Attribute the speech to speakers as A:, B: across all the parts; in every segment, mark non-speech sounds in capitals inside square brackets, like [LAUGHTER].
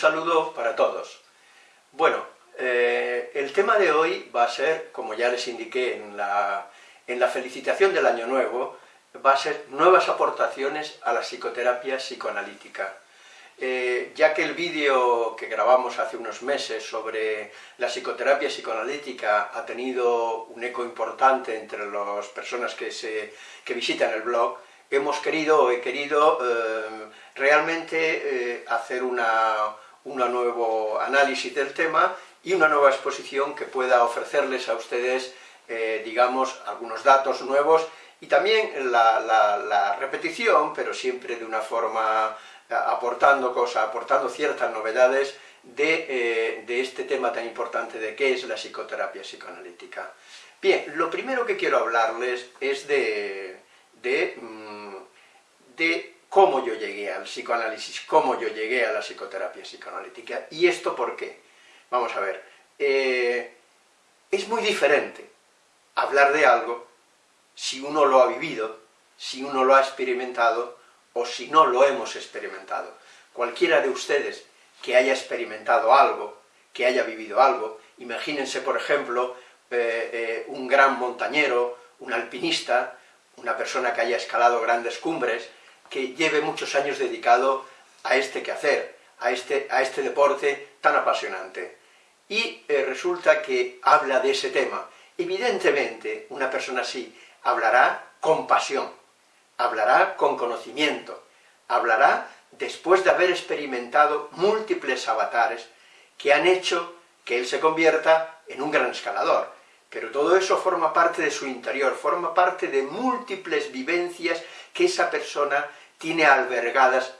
A: saludo para todos. Bueno, eh, el tema de hoy va a ser, como ya les indiqué en la, en la felicitación del Año Nuevo, va a ser nuevas aportaciones a la psicoterapia psicoanalítica. Eh, ya que el vídeo que grabamos hace unos meses sobre la psicoterapia psicoanalítica ha tenido un eco importante entre las personas que, se, que visitan el blog, hemos querido, o he querido eh, realmente hacer una, un nuevo análisis del tema y una nueva exposición que pueda ofrecerles a ustedes, eh, digamos, algunos datos nuevos y también la, repetición, pero siempre de una forma aportando cosas, aportando ciertas novedades de, este tema tan importante de qué es la psicoterapia psicoanalítica. Bien, lo primero que quiero hablarles es de, de mm, de cómo yo llegué al psicoanálisis, cómo yo llegué a la psicoterapia psicoanalítica. ¿Y esto por qué? Vamos a ver, eh, es muy diferente hablar de algo si uno lo ha vivido, si uno lo ha experimentado, o si no lo hemos experimentado. Cualquiera de ustedes que haya experimentado algo, que haya vivido algo, imagínense, por ejemplo, eh, eh, un gran montañero, un alpinista, una persona que haya escalado grandes cumbres, que lleve muchos años dedicado a este quehacer, a este, a este deporte tan apasionante. Y eh, resulta que habla de ese tema. Evidentemente, una persona así hablará con pasión, hablará con conocimiento, hablará después de haber experimentado múltiples avatares que han hecho que él se convierta en un gran escalador. Pero todo eso forma parte de su interior, forma parte de múltiples vivencias que esa persona tiene albergadas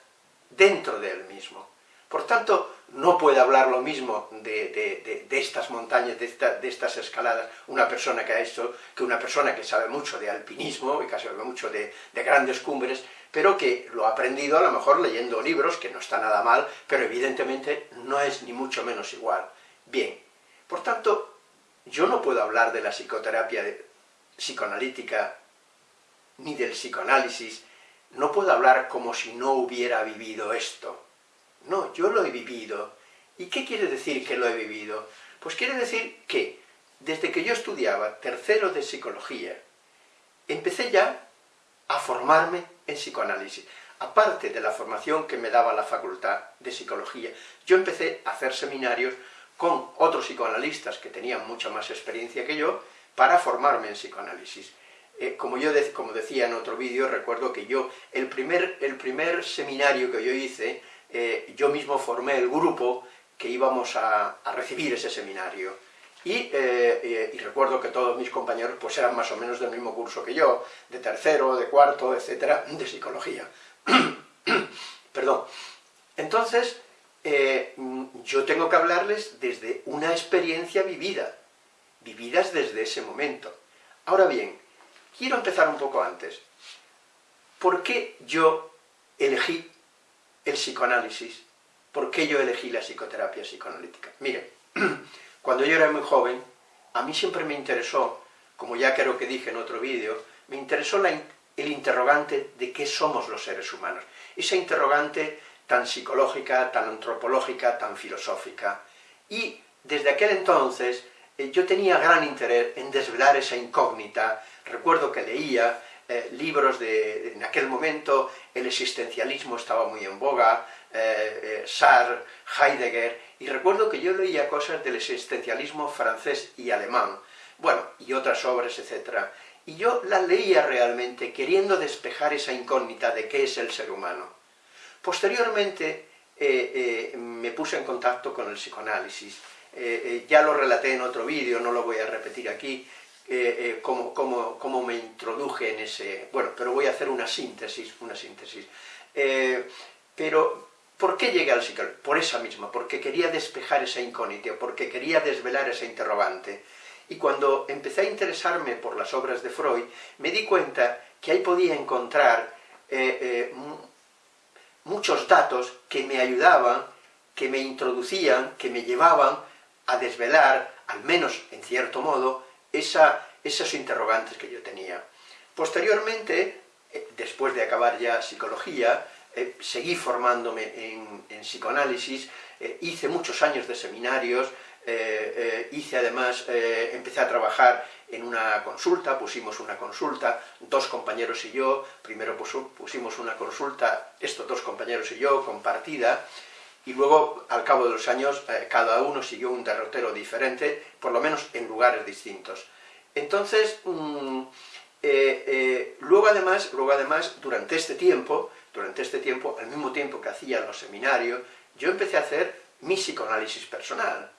A: dentro de él mismo. Por tanto, no puede hablar lo mismo de, estas montañas, de, estas escaladas, una persona que ha hecho, que una persona que sabe mucho de alpinismo, y que sabe mucho de, grandes cumbres, pero que lo ha aprendido a lo mejor leyendo libros, que no está nada mal, pero evidentemente no es ni mucho menos igual. Bien, por tanto, yo no puedo hablar de la psicoterapia psicoanalítica, ni del psicoanálisis, no puedo hablar como si no hubiera vivido esto. No, yo lo he vivido. ¿Y qué quiere decir que lo he vivido? Pues quiere decir que, desde que yo estudiaba tercero de psicología, empecé ya a formarme en psicoanálisis. Aparte de la formación que me daba la facultad de psicología, yo empecé a hacer seminarios con otros psicoanalistas que tenían mucha más experiencia que yo, para formarme en psicoanálisis. Eh, como yo como decía en otro vídeo, recuerdo que yo, el primer, el primer seminario que yo hice, eh, yo mismo formé el grupo que íbamos a, recibir ese seminario. Eh, y, recuerdo que todos mis compañeros pues eran más o menos del mismo curso que yo, de tercero, de cuarto, etcétera, de psicología. [COUGHS] Perdón. Entonces, yo tengo que hablarles desde una experiencia vivida, vividas desde ese momento. Ahora bien, quiero empezar un poco antes. ¿Por qué yo elegí el psicoanálisis? ¿Por qué yo elegí la psicoterapia psicoanalítica? Mire, [CLEARS THROAT] cuando yo era muy joven, a mí siempre me interesó, como ya creo que dije en otro vídeo, me interesó el interrogante de qué somos los seres humanos. Esa interrogante tan psicológica, tan antropológica, tan filosófica. Y desde aquel entonces yo tenía gran interés en desvelar esa incógnita Recuerdo que leía eh, libros de, en aquel momento, el existencialismo estaba muy en boga, eh, eh, Sartre, Heidegger, y recuerdo que yo leía cosas del existencialismo francés y alemán, bueno, y otras obras, etc. Y yo las leía realmente queriendo despejar esa incógnita de qué es el ser humano. Posteriormente me puse en contacto con el psicoanálisis, ya lo relaté en otro vídeo, no lo voy a repetir aquí, eh, eh, cómo, me introduje en ese... Bueno, pero voy a hacer una síntesis, una síntesis. Eh, pero, ¿por qué llegué al psicoanálisis? Por esa misma, porque quería despejar esa incógnita, porque quería desvelar esa interrogante. Y cuando empecé a interesarme por las obras de Freud, me di cuenta que ahí podía encontrar muchos datos que me ayudaban, que me introducían, que me llevaban a desvelar, al menos en cierto modo, esa, esos interrogantes que yo tenía. Posteriormente, eh, después de acabar ya psicología, eh, seguí formándome en, psicoanálisis, eh, hice muchos años de seminarios, hice además, empecé a trabajar en una consulta, pusimos una consulta, dos compañeros y yo, primero pusimos una consulta, estos dos compañeros y yo, compartida, y luego, al cabo de los años, cada uno siguió un derrotero diferente, por lo menos en lugares distintos. Entonces, mm, luego, además, luego además, durante este tiempo, durante este tiempo, al mismo tiempo que hacía los seminarios, yo empecé a hacer mi psicoanálisis personal.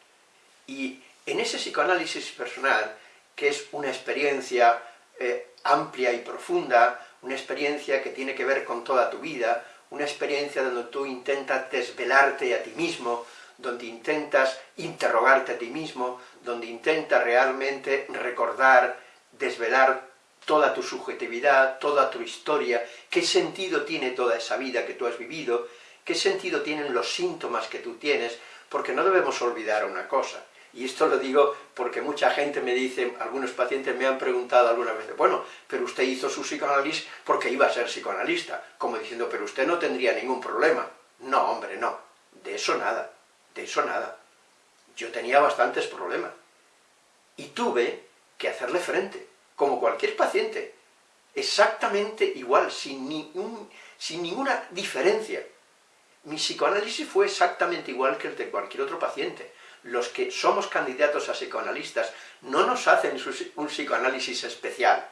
A: Y en ese psicoanálisis personal, que es una experiencia eh, amplia y profunda, una experiencia que tiene que ver con toda tu vida, una experiencia donde tú intentas desvelarte a ti mismo, donde intentas interrogarte a ti mismo, donde intentas realmente recordar, desvelar toda tu subjetividad, toda tu historia, qué sentido tiene toda esa vida que tú has vivido, qué sentido tienen los síntomas que tú tienes, porque no debemos olvidar una cosa, y esto lo digo porque mucha gente me dice, algunos pacientes me han preguntado alguna vez, bueno, pero usted hizo su psicoanálisis porque iba a ser psicoanalista, como diciendo, pero usted no tendría ningún problema. No, hombre, no, de eso nada, de eso nada. Yo tenía bastantes problemas, y tuve que hacerle frente, como cualquier paciente, exactamente igual, sin, sin ninguna diferencia. Mi psicoanálisis fue exactamente igual que el de cualquier otro paciente. Los que somos candidatos a psicoanalistas no nos hacen un psicoanálisis especial.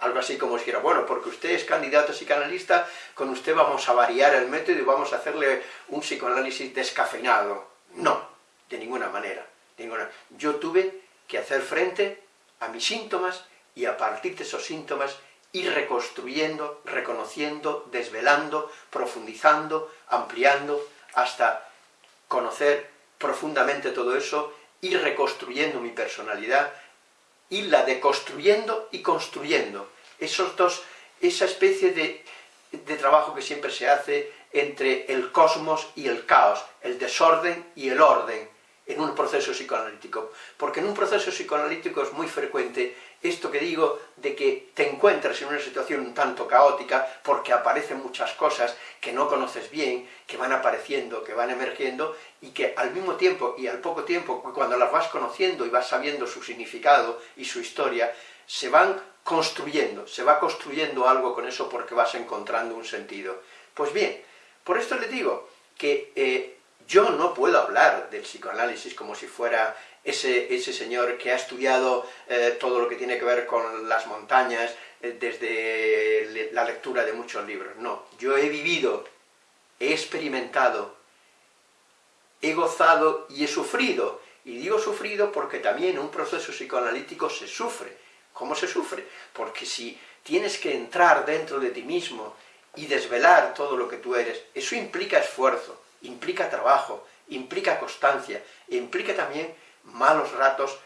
A: Algo así como si dijera, bueno, porque usted es candidato a psicoanalista, con usted vamos a variar el método y vamos a hacerle un psicoanálisis descafeinado. No, de ninguna manera. ninguna. Yo tuve que hacer frente a mis síntomas y a partir de esos síntomas ir reconstruyendo, reconociendo, desvelando, profundizando, ampliando, hasta conocer profundamente todo eso, ir reconstruyendo mi personalidad, irla deconstruyendo y construyendo. Esos dos, esa especie de, de trabajo que siempre se hace entre el cosmos y el caos, el desorden y el orden, en un proceso psicoanalítico. Porque en un proceso psicoanalítico es muy frecuente esto que digo de que te encuentras en una situación un tanto caótica porque aparecen muchas cosas que no conoces bien, que van apareciendo, que van emergiendo y que al mismo tiempo y al poco tiempo, cuando las vas conociendo y vas sabiendo su significado y su historia, se van construyendo, se va construyendo algo con eso porque vas encontrando un sentido. Pues bien, por esto les digo que eh, yo no puedo hablar del psicoanálisis como si fuera ese, ese señor que ha estudiado eh, todo lo que tiene que ver con las montañas eh, desde la lectura de muchos libros. No, yo he vivido, he experimentado, he gozado y he sufrido. Y digo sufrido porque también un proceso psicoanalítico se sufre. ¿Cómo se sufre? Porque si tienes que entrar dentro de ti mismo y desvelar todo lo que tú eres, eso implica esfuerzo, implica trabajo, implica constancia, implica también malos ratos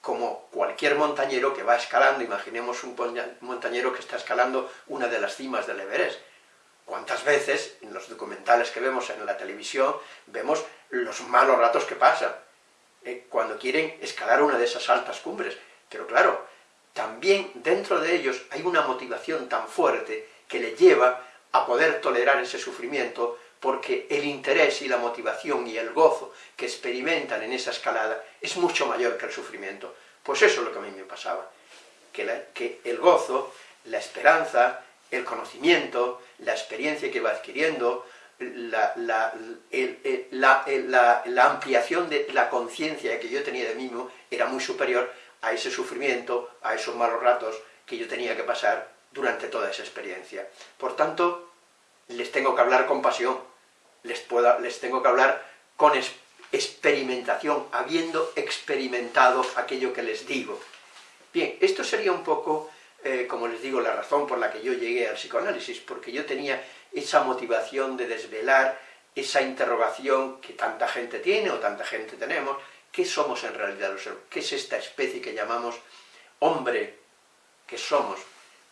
A: como cualquier montañero que va escalando, imaginemos un montañero que está escalando una de las cimas del Everest. ¿Cuántas veces en los documentales que vemos en la televisión vemos los malos ratos que pasan eh, cuando quieren escalar una de esas altas cumbres? Pero claro, también dentro de ellos hay una motivación tan fuerte que le lleva a poder tolerar ese sufrimiento porque el interés y la motivación y el gozo que experimentan en esa escalada es mucho mayor que el sufrimiento. Pues eso es lo que a mí me pasaba, que, el gozo, la esperanza, el conocimiento, la experiencia que iba adquiriendo, la, la, ampliación de la conciencia que yo tenía de mí mismo era muy superior a ese sufrimiento, a esos malos ratos que yo tenía que pasar durante toda esa experiencia. Por tanto, les tengo que hablar con pasión, les, les tengo que hablar con experimentación, habiendo experimentado aquello que les digo. Bien, esto sería un poco, eh, como les digo, la razón por la que yo llegué al psicoanálisis, porque yo tenía esa motivación de desvelar esa interrogación que tanta gente tiene o tanta gente tenemos, ¿qué somos en realidad los seres? ¿Qué es esta especie que llamamos hombre que somos?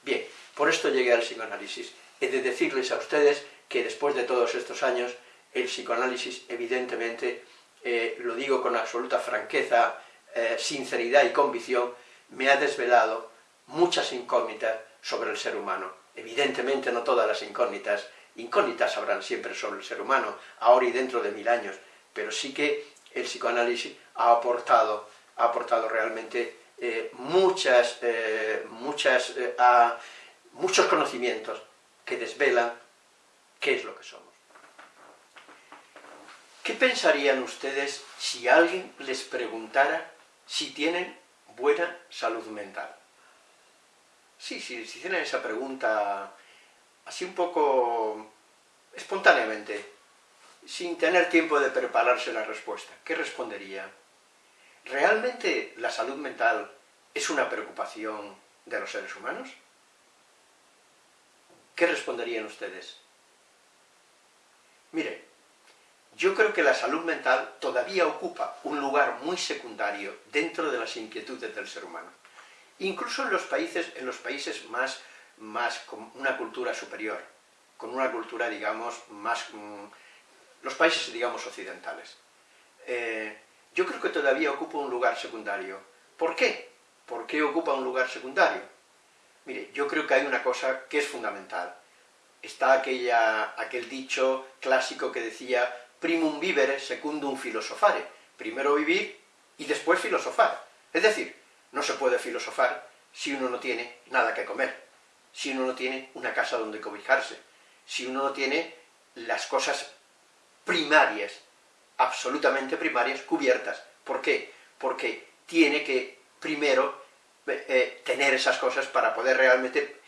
A: Bien, por esto llegué al psicoanálisis. He de decirles a ustedes que después de todos estos años, el psicoanálisis, evidentemente, eh, lo digo con absoluta franqueza, eh, sinceridad y convicción, me ha desvelado muchas incógnitas sobre el ser humano. Evidentemente no todas las incógnitas incógnitas habrán siempre sobre el ser humano, ahora y dentro de mil años, pero sí que el psicoanálisis ha aportado, ha aportado realmente eh, muchas, muchas, muchos conocimientos que desvelan qué es lo que somos. ¿Qué pensarían ustedes si alguien les preguntara si tienen buena salud mental? Sí, si hicieran esa pregunta así un poco espontáneamente, sin tener tiempo de prepararse la respuesta, ¿qué respondería? ¿Realmente la salud mental es una preocupación de los seres humanos? ¿Qué responderían ustedes? Mire, yo creo que la salud mental todavía ocupa un lugar muy secundario dentro de las inquietudes del ser humano. Incluso en los países, en los países más, más con una cultura superior, con una cultura, digamos, más... Mm, los países, digamos, occidentales. Eh, yo creo que todavía ocupa un lugar secundario. ¿Por qué? ¿Por qué ocupa un lugar secundario? Mire, yo creo que hay una cosa que es fundamental. Está aquella, aquel dicho clásico que decía primum vivere secundum filosofare, primero vivir y después filosofar. Es decir, no se puede filosofar si uno no tiene nada que comer, si uno no tiene una casa donde cobijarse, si uno no tiene las cosas primarias, absolutamente primarias, cubiertas. ¿Por qué? Porque tiene que primero eh, eh, tener esas cosas para poder realmente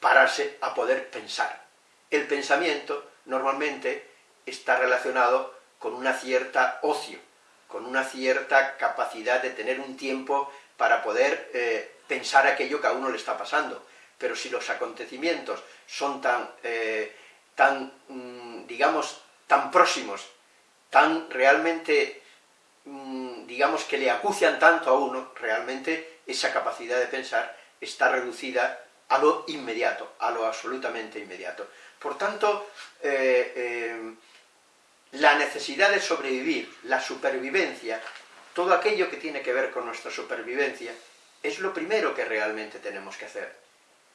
A: pararse a poder pensar. El pensamiento normalmente está relacionado con una cierta ocio, con una cierta capacidad de tener un tiempo para poder eh, pensar aquello que a uno le está pasando. Pero si los acontecimientos son tan, eh, tan mm, digamos, tan próximos, tan realmente, mm, digamos, que le acucian tanto a uno, realmente esa capacidad de pensar está reducida a lo inmediato, a lo absolutamente inmediato. Por tanto, eh, la necesidad de sobrevivir, la supervivencia, todo aquello que tiene que ver con nuestra supervivencia, es lo primero que realmente tenemos que hacer.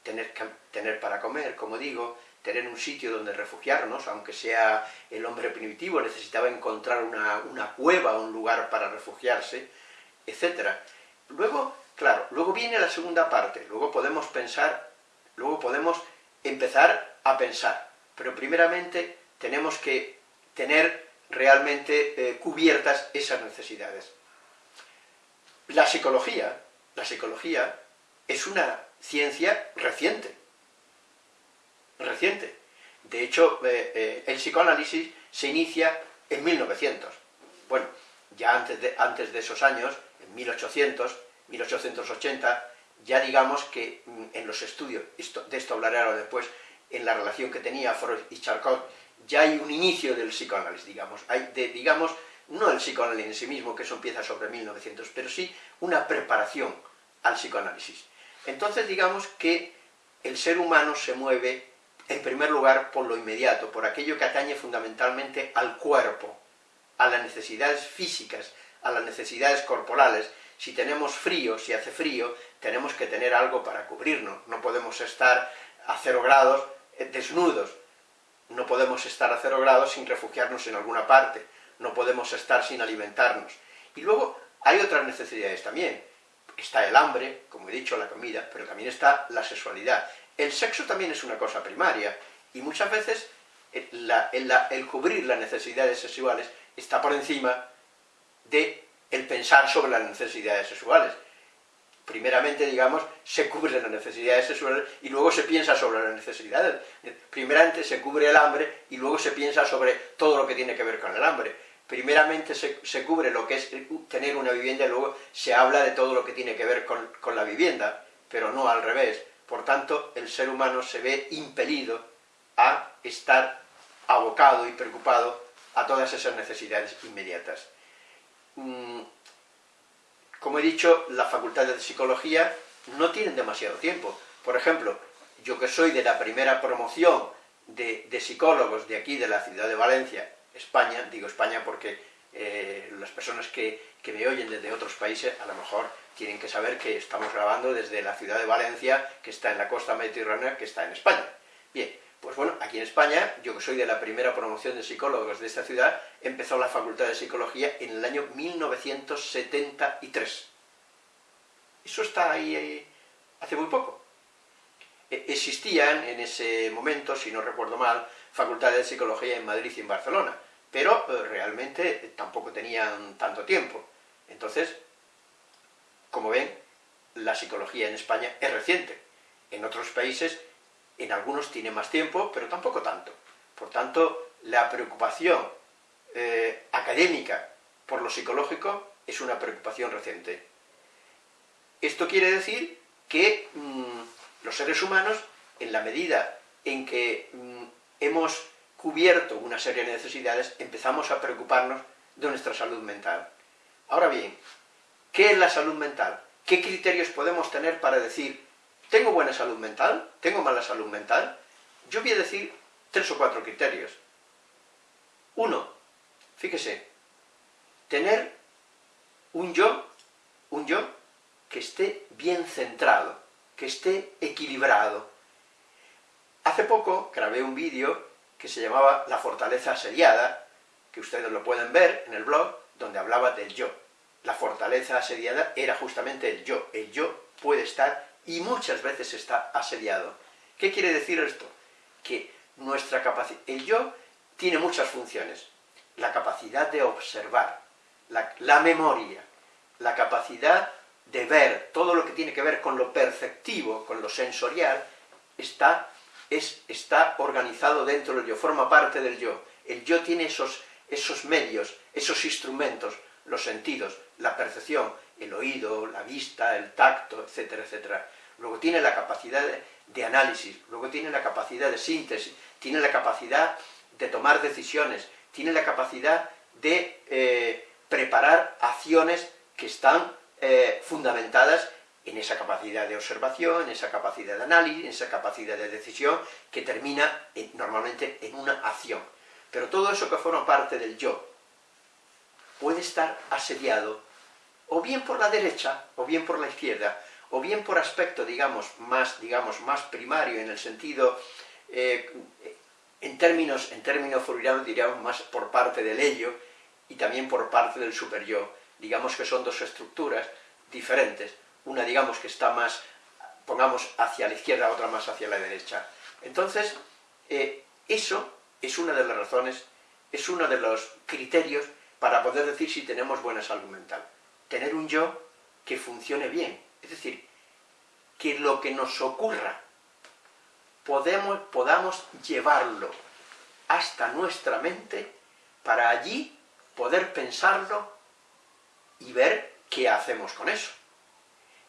A: Tener, tener para comer, como digo, tener un sitio donde refugiarnos, aunque sea el hombre primitivo, necesitaba encontrar una, una cueva, un lugar para refugiarse, etc. Luego, claro, luego viene la segunda parte, luego podemos pensar, luego podemos empezar a pensar, pero primeramente tenemos que tener realmente eh, cubiertas esas necesidades. La psicología, la psicología es una ciencia reciente, reciente. De hecho, eh, eh, el psicoanálisis se inicia en 1900. Bueno, ya antes de, antes de esos años, en 1800, 1880, ya digamos que mm, en los estudios, de esto hablaré ahora después, en la relación que tenía Freud y Charcot, ya hay un inicio del psicoanálisis, digamos, hay digamos, no el psicoanálisis en sí mismo, que eso empieza sobre 1900, pero sí una preparación al psicoanálisis. Entonces digamos que el ser humano se mueve, en primer lugar, por lo inmediato, por aquello que atañe fundamentalmente al cuerpo, a las necesidades físicas, a las necesidades corporales. Si tenemos frío, si hace frío, tenemos que tener algo para cubrirnos, no podemos estar a cero grados desnudos, no podemos estar a cero grados sin refugiarnos en alguna parte, no podemos estar sin alimentarnos. Y luego hay otras necesidades también. Está el hambre, como he dicho, la comida, pero también está la sexualidad. El sexo también es una cosa primaria, y muchas veces eh, el, cubrir las necesidades sexuales está por encima de el pensar sobre las necesidades sexuales primeramente, digamos, se cubren las necesidades sexuales y luego se piensa sobre las necesidades. Primeramente se cubre el hambre y luego se piensa sobre todo lo que tiene que ver con el hambre. Primeramente se, cubre lo que es tener una vivienda y luego se habla de todo lo que tiene que ver con, con la vivienda, pero no al revés. Por tanto, el ser humano se ve impelido a estar abocado y preocupado a todas esas necesidades inmediatas. Mm, como he dicho, las facultades de psicología no tienen demasiado tiempo. Por ejemplo, yo que soy de la primera promoción de, psicólogos de aquí, de la ciudad de Valencia, España, digo España porque eh, las personas que, que, me oyen desde otros países a lo mejor tienen que saber que estamos grabando desde la ciudad de Valencia, que está en la costa mediterránea, que está en España. Bien, Pues bueno, aquí en España, yo que soy de la primera promoción de psicólogos de esta ciudad, empezó la Facultad de Psicología en el año 1973. Eso está ahí, ahí hace muy poco. E, existían en ese momento, si no recuerdo mal, facultades de psicología en Madrid y en Barcelona, pero eh, realmente tampoco tenían tanto tiempo. Entonces, como ven, la psicología en España es reciente. En otros países, en algunos tiene más tiempo, pero tampoco tanto. Por tanto, la preocupación eh, académica por lo psicológico es una preocupación reciente. Esto quiere decir que mm, los seres humanos, en la medida en que mm, hemos cubierto una serie de necesidades, empezamos a preocuparnos de nuestra salud mental. Ahora bien, ¿qué es la salud mental? ¿Qué criterios podemos tener para decir, ¿tengo buena salud mental? ¿Tengo mala salud mental? Yo voy a decir tres o cuatro criterios. Uno, fíjese, tener un yo, un yo que esté bien centrado, que esté equilibrado. Hace poco grabé un vídeo que se llamaba La fortaleza asediada, que ustedes lo pueden ver en el blog, donde hablaba del yo la fortaleza asediada era justamente el yo. El yo puede estar, y muchas veces está asediado. ¿Qué quiere decir esto? Que nuestra capacidad, el yo tiene muchas funciones. La capacidad de observar, la, memoria, la capacidad de ver todo lo que tiene que ver con lo perceptivo, con lo sensorial, está, es, está organizado dentro del yo, forma parte del yo. El yo tiene esos, esos medios, esos instrumentos, los sentidos, la percepción, el oído, la vista, el tacto, etcétera, etcétera. Luego tiene la capacidad de, análisis, luego tiene la capacidad de síntesis, tiene la capacidad de tomar decisiones, tiene la capacidad de eh, preparar acciones que están eh, fundamentadas en esa capacidad de observación, en esa capacidad de análisis, en esa capacidad de decisión, que termina normalmente en una acción. Pero todo eso que forma parte del yo, puede estar asediado o bien por la derecha, o bien por la izquierda, o bien por aspecto, digamos, más, digamos, más primario, en el sentido, eh, en términos, en términos diríamos más por parte del ello, y también por parte del superyo. Digamos que son dos estructuras diferentes, una digamos que está más, pongamos, hacia la izquierda, otra más hacia la derecha. Entonces, eh, eso es una de las razones, es uno de los criterios para poder decir si tenemos buena salud mental. Tener un yo que funcione bien, es decir, que lo que nos ocurra podemos, podamos llevarlo hasta nuestra mente para allí poder pensarlo y ver qué hacemos con eso.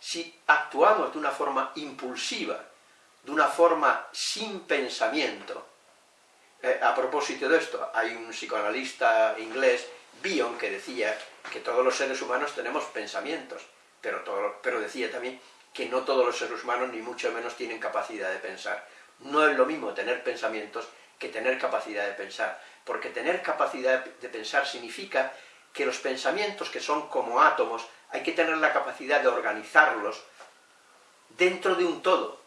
A: Si actuamos de una forma impulsiva, de una forma sin pensamiento, eh, a propósito de esto, hay un psicoanalista inglés Bion, que decía que todos los seres humanos tenemos pensamientos, pero, pero decía también que no todos los seres humanos, ni mucho menos, tienen capacidad de pensar. No es lo mismo tener pensamientos que tener capacidad de pensar, porque tener capacidad de pensar significa que los pensamientos, que son como átomos, hay que tener la capacidad de organizarlos dentro de un todo,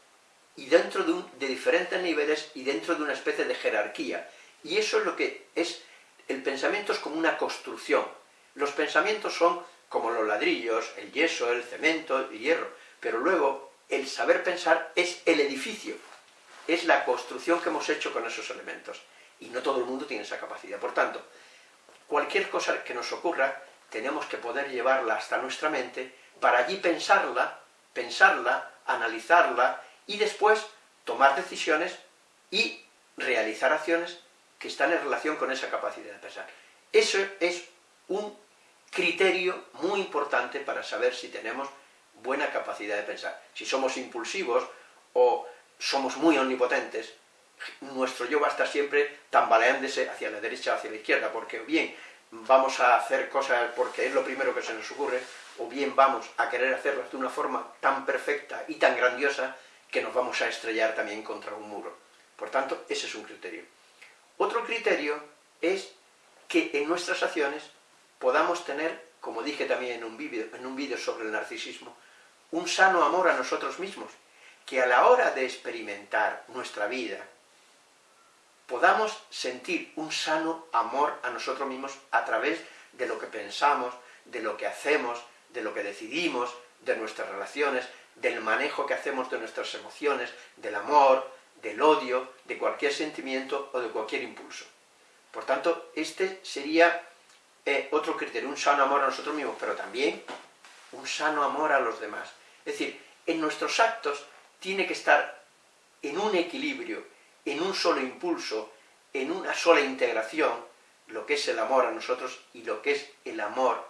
A: y dentro de, de diferentes niveles, y dentro de una especie de jerarquía. Y eso es lo que es el pensamiento es como una construcción. Los pensamientos son como los ladrillos, el yeso, el cemento, el hierro, pero luego el saber pensar es el edificio, es la construcción que hemos hecho con esos elementos, y no todo el mundo tiene esa capacidad. Por tanto, cualquier cosa que nos ocurra, tenemos que poder llevarla hasta nuestra mente, para allí pensarla, pensarla, analizarla, y después tomar decisiones y realizar acciones que están en relación con esa capacidad de pensar. Eso es un criterio muy importante para saber si tenemos buena capacidad de pensar. Si somos impulsivos o somos muy omnipotentes, nuestro yo va a estar siempre tambaleándose hacia la derecha o hacia la izquierda, porque bien vamos a hacer cosas porque es lo primero que se nos ocurre, o bien vamos a querer hacerlas de una forma tan perfecta y tan grandiosa que nos vamos a estrellar también contra un muro. Por tanto, ese es un criterio. Otro criterio es que en nuestras acciones podamos tener, como dije también en un vídeo sobre el narcisismo, un sano amor a nosotros mismos, que a la hora de experimentar nuestra vida, podamos sentir un sano amor a nosotros mismos a través de lo que pensamos, de lo que hacemos, de lo que decidimos, de nuestras relaciones, del manejo que hacemos de nuestras emociones, del amor, del odio, de cualquier sentimiento o de cualquier impulso. Por tanto, este sería eh, otro criterio, un sano amor a nosotros mismos, pero también un sano amor a los demás. Es decir, en nuestros actos tiene que estar en un equilibrio, en un solo impulso, en una sola integración, lo que es el amor a nosotros y lo que es el amor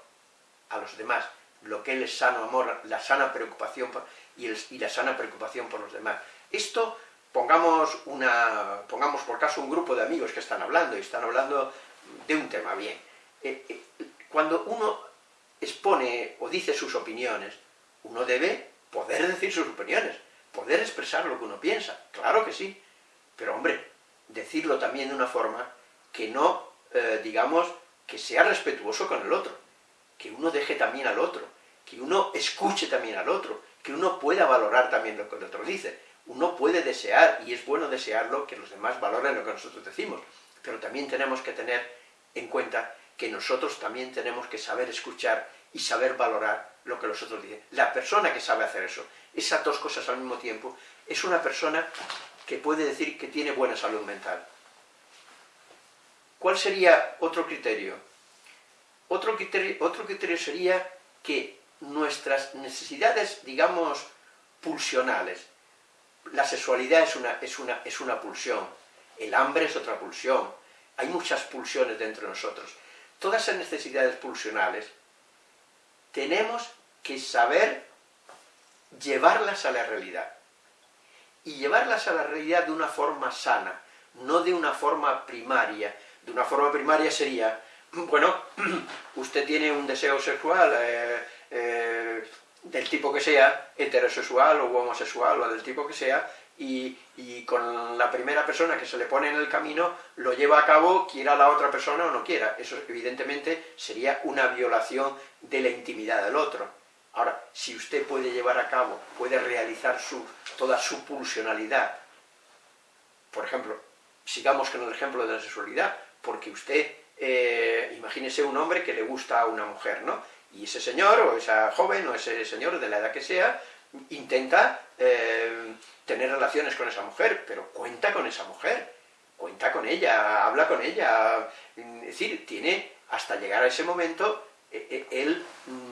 A: a los demás, lo que es el sano amor, la sana preocupación y, y la sana preocupación por los demás. Esto, pongamos, una, pongamos por caso un grupo de amigos que están hablando, y están hablando de un tema bien. Eh, eh, cuando uno expone o dice sus opiniones, uno debe poder decir sus opiniones, poder expresar lo que uno piensa, claro que sí, pero hombre, decirlo también de una forma que no, eh, digamos, que sea respetuoso con el otro, que uno deje también al otro, que uno escuche también al otro, que uno pueda valorar también lo que el otro dice. Uno puede desear, y es bueno desearlo, que los demás valoren lo que nosotros decimos, pero también tenemos que tener en cuenta que nosotros también tenemos que saber escuchar y saber valorar lo que los otros dicen. La persona que sabe hacer eso, esas dos cosas al mismo tiempo, es una persona que puede decir que tiene buena salud mental. ¿Cuál sería otro criterio? Otro criterio, otro criterio sería que nuestras necesidades, digamos, pulsionales, la sexualidad es una, es, una, es una pulsión, el hambre es otra pulsión, hay muchas pulsiones dentro de nosotros. Todas esas necesidades pulsionales tenemos que saber llevarlas a la realidad. Y llevarlas a la realidad de una forma sana, no de una forma primaria. De una forma primaria sería, bueno, [CLEARS THROAT] usted tiene un deseo sexual eh, eh, del tipo que sea, heterosexual o homosexual o del tipo que sea, y, con la primera persona que se le pone en el camino lo lleva a cabo, quiera la otra persona o no quiera. Eso evidentemente sería una violación de la intimidad del otro. Ahora, si usted puede llevar a cabo, puede realizar su, toda su pulsionalidad, por ejemplo, sigamos con el ejemplo de la sexualidad, porque usted, eh, imagínese un hombre que le gusta a una mujer, ¿no? Y ese señor, o esa joven, o ese señor, de la edad que sea, intenta eh, tener relaciones con esa mujer, pero cuenta con esa mujer, cuenta con ella, habla con ella, es decir, tiene, hasta llegar a ese momento, e, e, él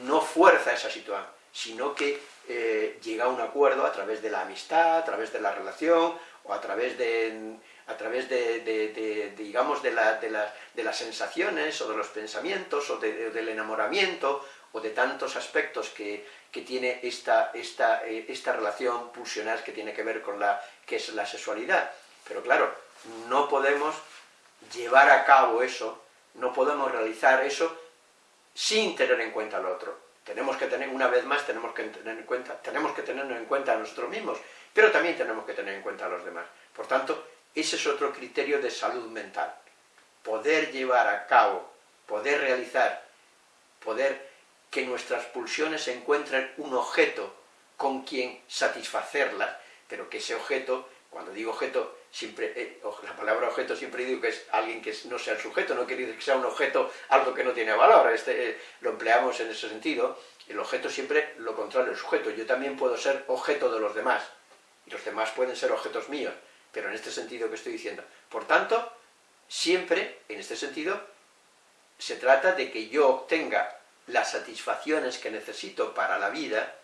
A: no fuerza esa situación, sino que eh, llega a un acuerdo a través de la amistad, a través de la relación, o a través de, a través de, digamos, de, las sensaciones, o de los pensamientos, o, del enamoramiento, o de tantos aspectos que, tiene eh, esta relación pulsional que tiene que ver con la que es la sexualidad. Pero claro, no podemos llevar a cabo eso, no podemos realizar eso sin tener en cuenta al otro. Tenemos que tener, una vez más, tenemos que tener en cuenta, tenemos que tenernos en cuenta a nosotros mismos, pero también tenemos que tener en cuenta a los demás. Por tanto, ese es otro criterio de salud mental. Poder llevar a cabo, poder realizar, poder que nuestras pulsiones encuentren un objeto con quien satisfacerlas, pero que ese objeto, cuando digo objeto, siempre, eh, la palabra objeto siempre digo que es alguien que no sea el sujeto, no quiere decir que sea un objeto algo que no tiene valor, este, eh, lo empleamos en ese sentido, el objeto siempre lo contrario el sujeto, yo también puedo ser objeto de los demás, y los demás pueden ser objetos míos, pero en este sentido que estoy diciendo. Por tanto, siempre, en este sentido, se trata de que yo obtenga las satisfacciones que necesito para la vida,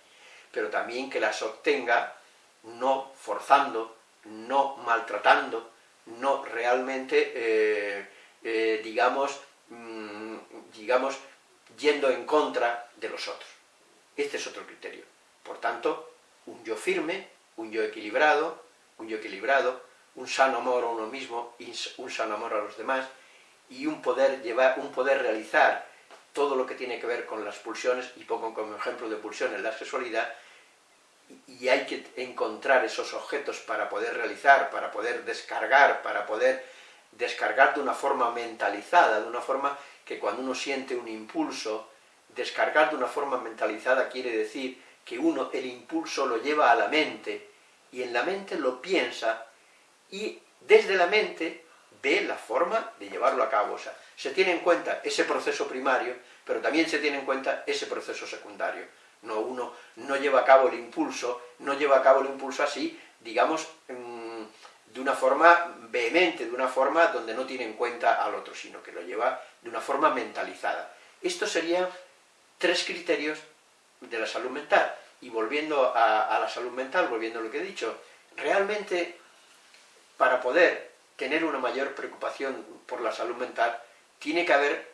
A: pero también que las obtenga no forzando, no maltratando, no realmente, eh, eh, digamos, mm, digamos, yendo en contra de los otros. Este es otro criterio. Por tanto, un yo firme, un yo equilibrado, un equilibrado, un sano amor a uno mismo, un sano amor a los demás, y un poder, llevar, un poder realizar todo lo que tiene que ver con las pulsiones, y pongo como ejemplo de pulsiones la sexualidad, y hay que encontrar esos objetos para poder realizar, para poder descargar, para poder descargar de una forma mentalizada, de una forma que cuando uno siente un impulso, descargar de una forma mentalizada quiere decir que uno el impulso lo lleva a la mente, y en la mente lo piensa, y desde la mente de la forma de llevarlo a cabo. O sea, se tiene en cuenta ese proceso primario, pero también se tiene en cuenta ese proceso secundario. No, uno no lleva a cabo el impulso, no lleva a cabo el impulso así, digamos, mm, de una forma vehemente, de una forma donde no tiene en cuenta al otro, sino que lo lleva de una forma mentalizada. Estos serían tres criterios de la salud mental. Y volviendo a, la salud mental, volviendo a lo que he dicho, realmente para poder tener una mayor preocupación por la salud mental, tiene que haber,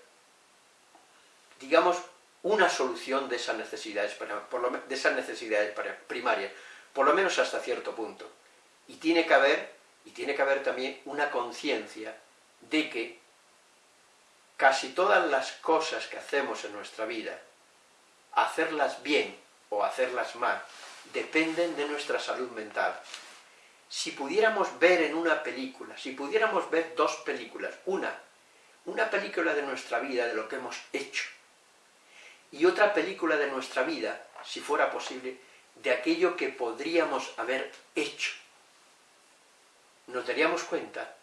A: digamos, una solución de esas necesidades, de esas necesidades primarias, por lo menos hasta cierto punto. Y tiene que haber, y tiene que haber también una conciencia de que casi todas las cosas que hacemos en nuestra vida, hacerlas bien o hacerlas mal, dependen de nuestra salud mental. Si pudiéramos ver en una película, si pudiéramos ver dos películas, una, una película de nuestra vida, de lo que hemos hecho, y otra película de nuestra vida, si fuera posible, de aquello que podríamos haber hecho, nos daríamos cuenta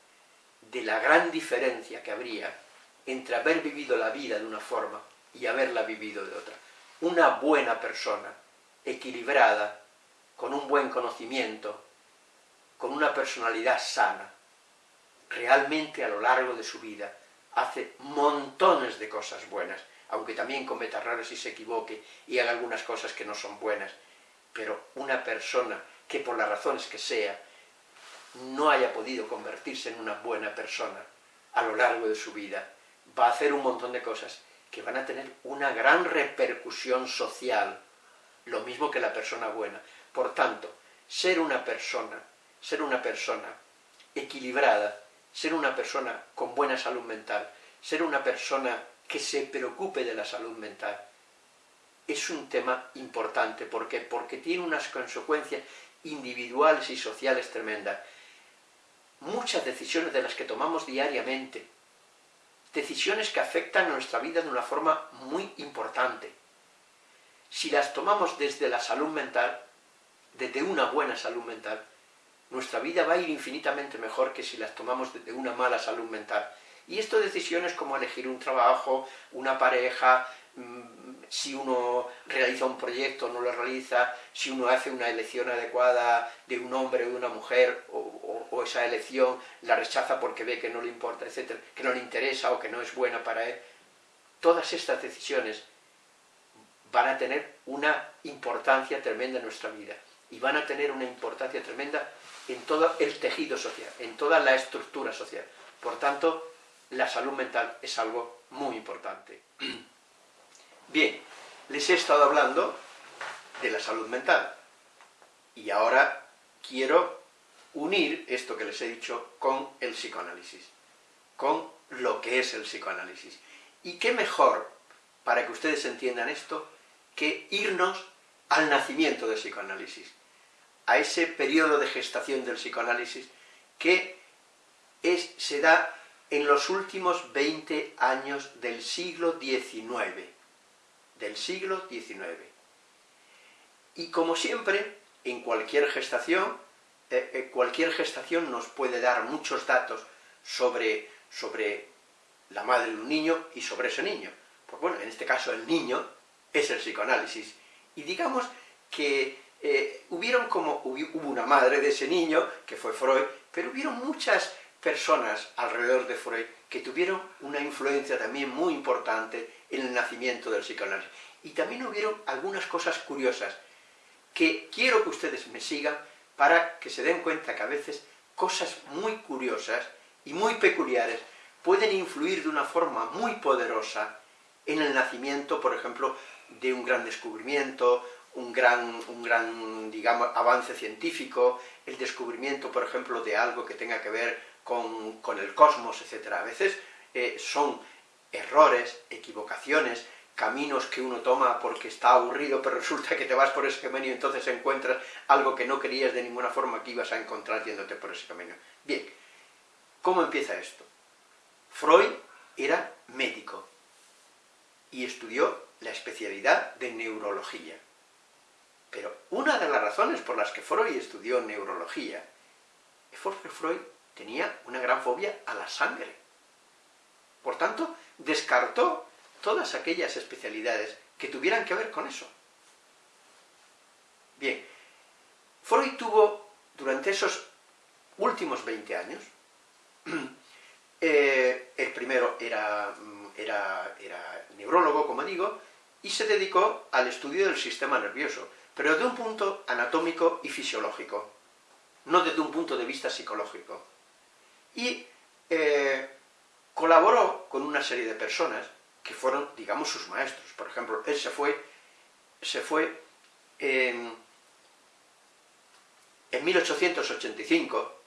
A: de la gran diferencia que habría entre haber vivido la vida de una forma y haberla vivido de otra una buena persona, equilibrada, con un buen conocimiento, con una personalidad sana, realmente a lo largo de su vida hace montones de cosas buenas, aunque también cometa errores y se equivoque y haga algunas cosas que no son buenas, pero una persona que por las razones que sea, no haya podido convertirse en una buena persona a lo largo de su vida, va a hacer un montón de cosas que van a tener una gran repercusión social, lo mismo que la persona buena. Por tanto, ser una persona, ser una persona equilibrada, ser una persona con buena salud mental, ser una persona que se preocupe de la salud mental, es un tema importante. ¿Por qué? Porque tiene unas consecuencias individuales y sociales tremendas. Muchas decisiones de las que tomamos diariamente, decisiones que afectan a nuestra vida de una forma muy importante. Si las tomamos desde la salud mental, desde una buena salud mental, nuestra vida va a ir infinitamente mejor que si las tomamos desde una mala salud mental. Y esto decisiones como elegir un trabajo, una pareja, mm, si uno realiza un proyecto o no lo realiza, si uno hace una elección adecuada de un hombre o de una mujer, o, esa elección la rechaza porque ve que no le importa, etcétera, que no le interesa o que no es buena para él. Todas estas decisiones van a tener una importancia tremenda en nuestra vida y van a tener una importancia tremenda en todo el tejido social, en toda la estructura social. Por tanto, la salud mental es algo muy importante. Bien, les he estado hablando de la salud mental y ahora quiero unir esto que les he dicho con el psicoanálisis, con lo que es el psicoanálisis. ¿Y qué mejor, para que ustedes entiendan esto, que irnos al nacimiento del psicoanálisis, a ese periodo de gestación del psicoanálisis que es, se da en los últimos 20 años del siglo XIX, del siglo XIX. Y como siempre, en cualquier gestación, eh, eh, cualquier gestación nos puede dar muchos datos sobre, sobre la madre de un niño y sobre ese niño. Pues bueno, en este caso el niño es el psicoanálisis. Y digamos que eh, hubieron como, hubo una madre de ese niño, que fue Freud, pero hubieron muchas personas alrededor de Freud que tuvieron una influencia también muy importante en el nacimiento del psicoanálisis. Y también hubieron algunas cosas curiosas que quiero que ustedes me sigan para que se den cuenta que a veces cosas muy curiosas y muy peculiares pueden influir de una forma muy poderosa en el nacimiento, por ejemplo, de un gran descubrimiento, un gran, un gran digamos, avance científico, el descubrimiento, por ejemplo, de algo que tenga que ver con, el cosmos, etc. A veces eh, son errores, equivocaciones, caminos que uno toma porque está aburrido, pero [LAUGHS] resulta que te vas por ese camino y entonces encuentras algo que no querías de ninguna forma que ibas a encontrar yéndote por ese camino. Bien, ¿cómo empieza esto? Freud era médico y estudió la especialidad de neurología. Pero una de las razones por las que Freud estudió neurología es porque Freud tenía una gran fobia a la sangre. Por tanto, descartó todas aquellas especialidades que tuvieran que ver con eso. Bien, Freud tuvo, durante esos últimos 20 años, [CLEARS THROAT] eh, el primero era, era, era neurólogo, como digo, y se dedicó al estudio del sistema nervioso, pero desde un punto anatómico y fisiológico, no desde un punto de vista psicológico. Y eh, colaboró con una serie de personas que fueron, digamos, sus maestros. Por ejemplo, él se fue, se fue en, en 1885,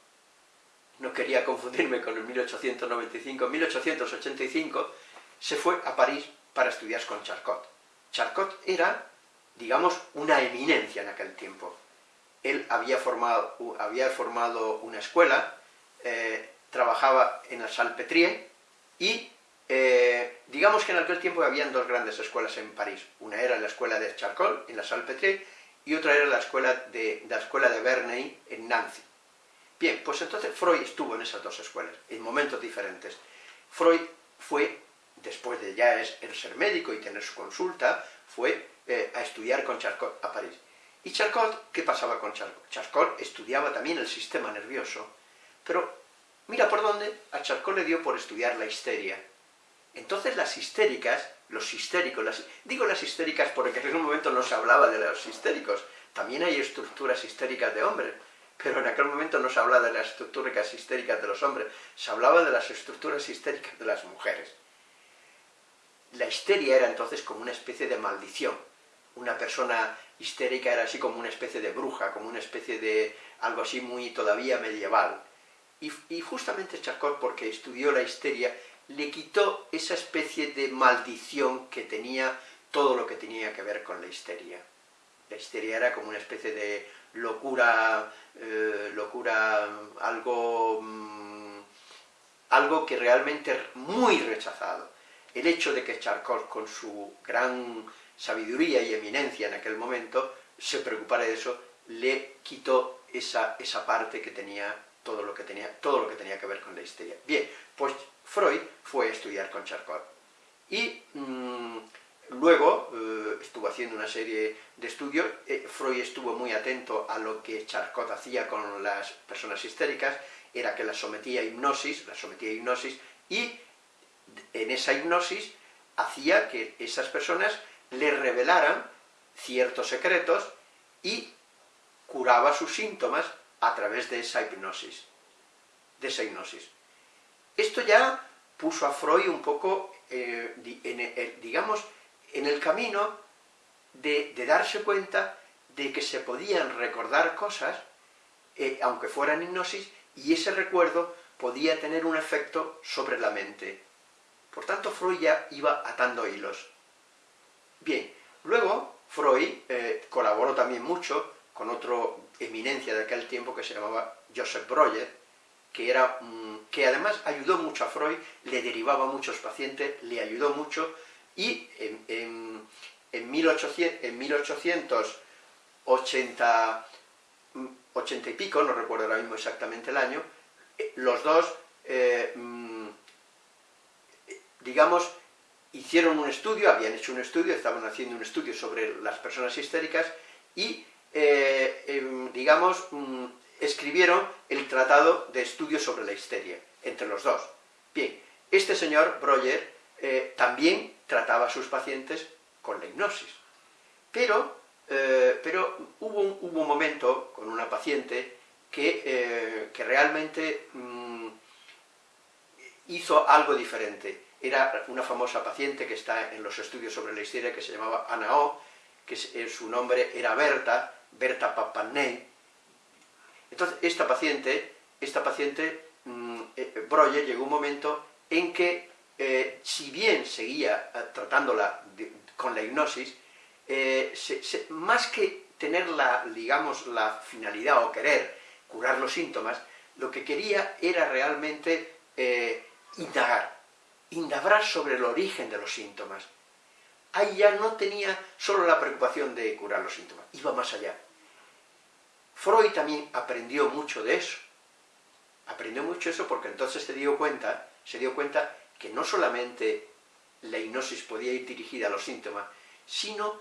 A: no quería confundirme con el 1895, en 1885 se fue a París para estudiar con Charcot. Charcot era, digamos, una eminencia en aquel tiempo. Él había formado, había formado una escuela, eh, trabajaba en la Salpêtrière y eh, digamos que en aquel tiempo habían dos grandes escuelas en París. Una era la escuela de Charcot, en la Salpêtrière, y otra era la escuela de, la escuela de Verneuil, en Nancy. Bien, pues entonces Freud estuvo en esas dos escuelas, en momentos diferentes. Freud fue después de ya el ser médico y tener su consulta, fue eh, a estudiar con Charcot a París. ¿Y Charcot? ¿Qué pasaba con Charcot? Charcot estudiaba también el sistema nervioso, pero mira por dónde a Charcot le dio por estudiar la histeria. Entonces las histéricas, los histéricos, las, digo las histéricas porque en ese momento no se hablaba de los histéricos, también hay estructuras histéricas de hombres, pero en aquel momento no se hablaba de las estructuras histéricas de los hombres, se hablaba de las estructuras histéricas de las mujeres. La histeria era entonces como una especie de maldición. Una persona histérica era así como una especie de bruja, como una especie de algo así muy todavía medieval. Y, justamente Charcot, porque estudió la histeria, le quitó esa especie de maldición que tenía todo lo que tenía que ver con la histeria. La histeria era como una especie de locura, eh, locura, algo, mm, algo que realmente muy rechazado el hecho de que Charcot, con su gran sabiduría y eminencia en aquel momento, se preocupara de eso, le quitó esa, esa parte que tenía todo lo que tenía, todo lo que tenía que ver con la histeria. Bien, pues Freud fue a estudiar con Charcot. Y mm, luego eh, estuvo haciendo una serie de estudios, eh, Freud estuvo muy atento a lo que Charcot hacía con las personas histéricas, era que las sometía a hipnosis, las sometía a hipnosis, y en esa hipnosis hacía que esas personas le revelaran ciertos secretos y curaba sus síntomas a través de esa hipnosis. De esa hipnosis. Esto ya puso a Freud un poco, eh, en digamos, en el camino de, darse cuenta de que se podían recordar cosas, eh, aunque fueran hipnosis, y ese recuerdo podía tener un efecto sobre la mente. Por tanto, Freud ya iba atando hilos. Bien, luego Freud eh, colaboró también mucho con otro eminencia de aquel tiempo que se llamaba Joseph Breuer, que, era, que además ayudó mucho a Freud, le derivaba a muchos pacientes, le ayudó mucho, y en, en, 1800, 80, y pico, no recuerdo ahora mismo exactamente el año, eh, los dos eh, digamos, hicieron un estudio, habían hecho un estudio, estaban haciendo un estudio sobre las personas histéricas y, eh, em, digamos, mm, escribieron el tratado de estudio sobre la histeria, entre los dos. Bien, este señor, Breuer, eh, también trataba a sus pacientes con la hipnosis, pero, eh, pero hubo, un, hubo, un, momento con una paciente que, que realmente mm, hizo algo diferente era una famosa paciente que está en los estudios sobre la histeria que se llamaba Ana O, que eh, su nombre era Berta, Berta Papaney. Entonces, esta paciente, esta paciente, mm, eh, Breuer llegó un momento en que, eh, si bien seguía tratándola con la hipnosis, más que tener la, digamos, la finalidad o querer curar los síntomas, lo que quería era realmente indagar, indagar sobre el origen de los síntomas. Ahí ya no tenía solo la preocupación de curar los síntomas, iba más allá. Freud también aprendió mucho de eso. aprendió mucho eso porque entonces se dio cuenta, se dio cuenta que no solamente la hipnosis podía ir dirigida a los síntomas, sino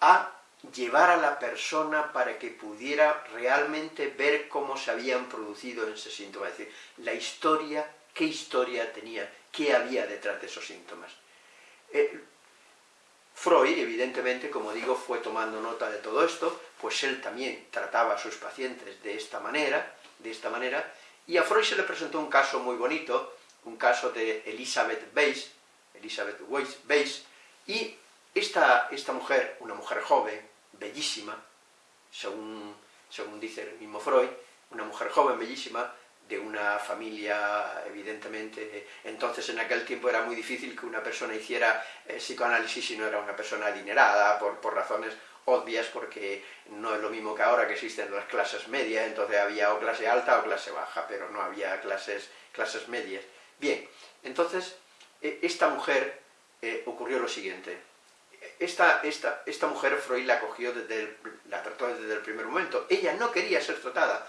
A: a llevar a la persona para que pudiera realmente ver cómo se habían producido ese síntoma, es decir, la historia, qué historia tenía, qué había detrás de esos síntomas. Eh, Freud, evidentemente, como digo, fue tomando nota de todo esto, pues él también trataba a sus pacientes de esta manera, de esta manera, y a Freud se le presentó un caso muy bonito, un caso de Elizabeth Weiss, Elizabeth Weiss, y esta, esta mujer, una mujer joven, bellísima, según, según dice el mismo Freud, una mujer joven, bellísima, de una familia, evidentemente, entonces en aquel tiempo era muy difícil que una persona hiciera eh, psicoanálisis si no era una persona adinerada, por, por, razones obvias, porque no es lo mismo que ahora que existen las clases medias, entonces había o clase alta o clase baja, pero no había clases, clases medias. Bien, entonces, eh, esta mujer eh, ocurrió lo siguiente, esta, esta, esta mujer Freud la cogió desde la trató desde el primer momento, ella no quería ser tratada,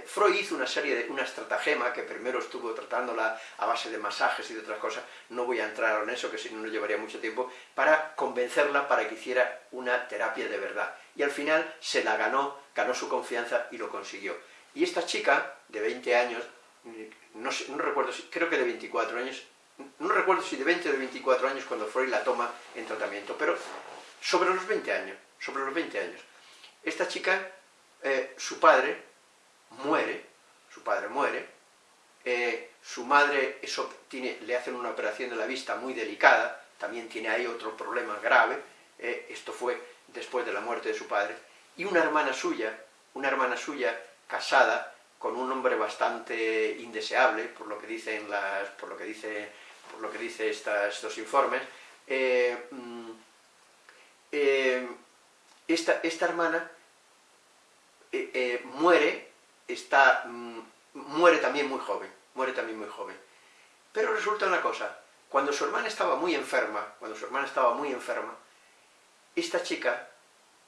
A: Freud hizo una serie de, una estratagema que primero estuvo tratándola a base de masajes y de otras cosas, no voy a entrar en eso, que si no nos llevaría mucho tiempo, para convencerla para que hiciera una terapia de verdad. Y al final se la ganó, ganó su confianza y lo consiguió. Y esta chica, de 20 años, no, no recuerdo, creo que de 24 años, no recuerdo si de 20 o de 24 años cuando Freud la toma en tratamiento, pero sobre los 20 años, sobre los 20 años. Esta chica, eh, su padre, muere, su padre muere, eh, su madre eso tiene, le hacen una operación de la vista muy delicada, también tiene ahí otro problema grave, eh, esto fue después de la muerte de su padre, y una hermana suya, una hermana suya casada con un hombre bastante indeseable, por lo que dicen las, por lo que dice, por lo que dice estos informes, eh, mm, esta, esta, hermana muere está, mm, muere también muy joven, muere también muy joven. Pero resulta una cosa, cuando su hermana estaba muy enferma, cuando su hermana estaba muy enferma, esta chica,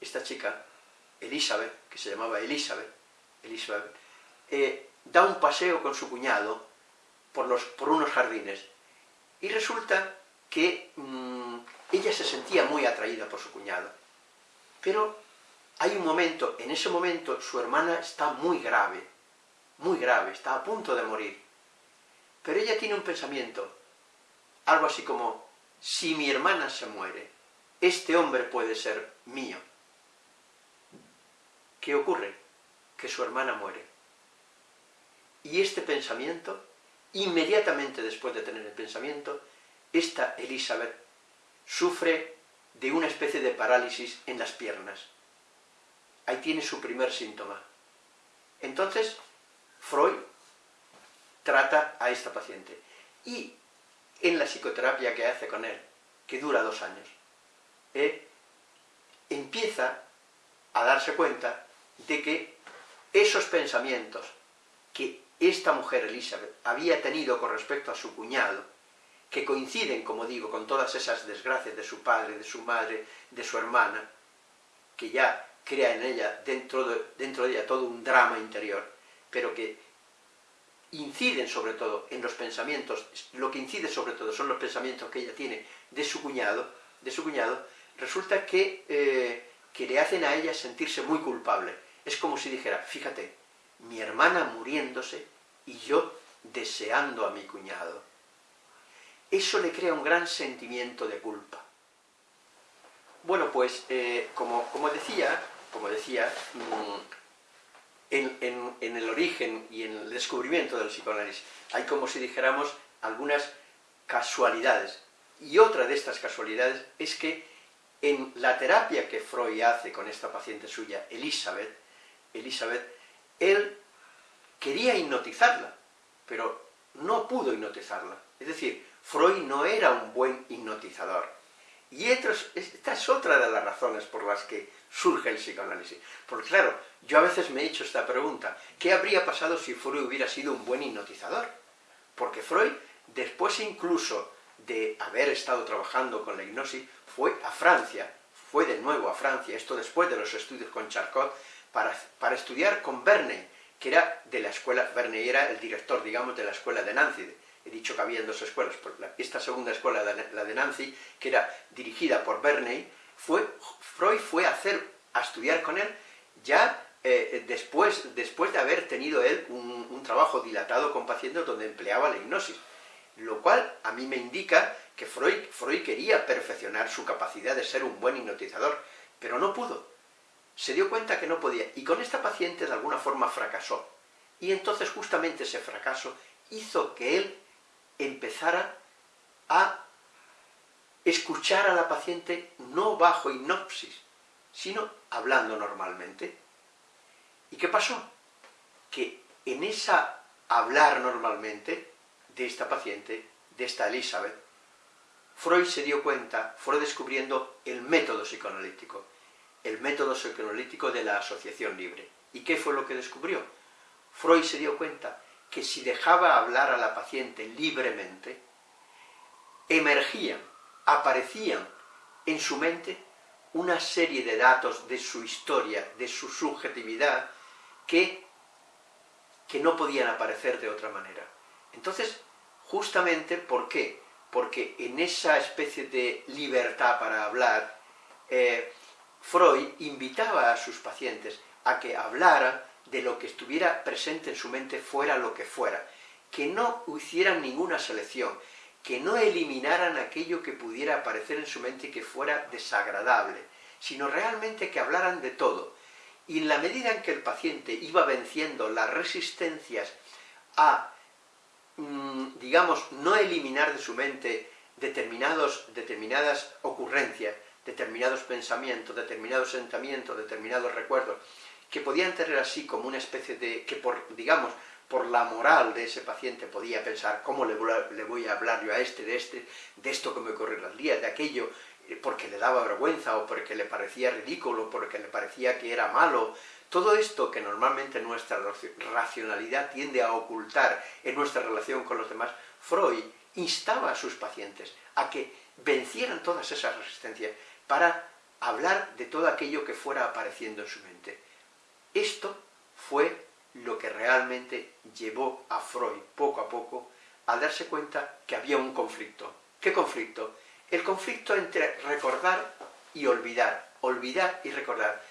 A: esta chica, Elizabeth, que se llamaba Elizabeth, Elizabeth eh, da un paseo con su cuñado por, los, por unos jardines, y resulta que mm, ella se sentía muy atraída por su cuñado, pero hay un momento, en ese momento su hermana está muy grave, muy grave, está a punto de morir. Pero ella tiene un pensamiento, algo así como, si mi hermana se muere, este hombre puede ser mío. ¿Qué ocurre? Que su hermana muere. Y este pensamiento, inmediatamente después de tener el pensamiento, esta Elizabeth sufre de una especie de parálisis en las piernas ahí tiene su primer síntoma. Entonces, Freud trata a esta paciente. Y en la psicoterapia que hace con él, que dura dos años, eh, empieza a darse cuenta de que esos pensamientos que esta mujer, Elizabeth, había tenido con respecto a su cuñado, que coinciden, como digo, con todas esas desgracias de su padre, de su madre, de su hermana, que ya crea en ella, dentro de, dentro de ella, todo un drama interior, pero que inciden sobre todo en los pensamientos, lo que incide sobre todo son los pensamientos que ella tiene de su cuñado, de su cuñado, resulta que, eh, que le hacen a ella sentirse muy culpable. Es como si dijera, fíjate, mi hermana muriéndose y yo deseando a mi cuñado. Eso le crea un gran sentimiento de culpa. Bueno, pues, eh, como, como decía, como decía, mm, en, el origen y en el descubrimiento del psicoanálisis hay como si dijéramos algunas casualidades. Y otra de estas casualidades es que en la terapia que Freud hace con esta paciente suya, Elizabeth, Elizabeth, él quería hipnotizarla, pero no pudo hipnotizarla. Es decir, Freud no era un buen hipnotizador. Y esta es otra de las razones por las que surge el psicoanálisis. Porque claro, yo a veces me he hecho esta pregunta, ¿qué habría pasado si Freud hubiera sido un buen hipnotizador? Porque Freud, después incluso de haber estado trabajando con la hipnosis, fue a Francia, fue de nuevo a Francia, esto después de los estudios con Charcot, para, para estudiar con Verne, que era de la escuela, Verney era el director, digamos, de la escuela de Nancy, he dicho que había dos escuelas, esta segunda escuela, la de Nancy, que era dirigida por Verney, fue, Freud fue a, hacer, a estudiar con él ya eh, después, después de haber tenido él un, un, trabajo dilatado con pacientes donde empleaba la hipnosis, lo cual a mí me indica que Freud, Freud quería perfeccionar su capacidad de ser un buen hipnotizador, pero no pudo. Se dio cuenta que no podía, y con esta paciente de alguna forma fracasó. Y entonces justamente ese fracaso hizo que él empezara a escuchar a la paciente no bajo hipnosis, sino hablando normalmente. ¿Y qué pasó? Que en esa hablar normalmente de esta paciente, de esta Elizabeth, Freud se dio cuenta, fue descubriendo el método psicoanalítico, el método psicoanalítico de la asociación libre. ¿Y qué fue lo que descubrió? Freud se dio cuenta que si dejaba hablar a la paciente libremente, emergían, aparecían en su mente una serie de datos de su historia, de su subjetividad, que, que no podían aparecer de otra manera. Entonces, justamente, ¿por qué? Porque en esa especie de libertad para hablar, eh, Freud invitaba a sus pacientes a que hablaran de lo que estuviera presente en su mente fuera lo que fuera, que no hicieran ninguna selección, que no eliminaran aquello que pudiera aparecer en su mente y que fuera desagradable, sino realmente que hablaran de todo. Y en la medida en que el paciente iba venciendo las resistencias a, mm, digamos, no eliminar de su mente determinados, determinadas ocurrencias, determinados pensamientos, determinados sentimientos, determinados recuerdos, que podían tener así como una especie de, que por, digamos, por la moral de ese paciente podía pensar, ¿cómo le voy a hablar yo a este, de este, de esto que me ocurrió los días, de aquello, porque le daba vergüenza, o porque le parecía ridículo, porque le parecía que era malo, todo esto que normalmente nuestra racionalidad tiende a ocultar en nuestra relación con los demás, Freud instaba a sus pacientes a que vencieran todas esas resistencias para hablar de todo aquello que fuera apareciendo en su mente. Esto fue lo que realmente llevó a Freud poco a poco a darse cuenta que había un conflicto. ¿Qué conflicto? El conflicto entre recordar y olvidar, olvidar y recordar.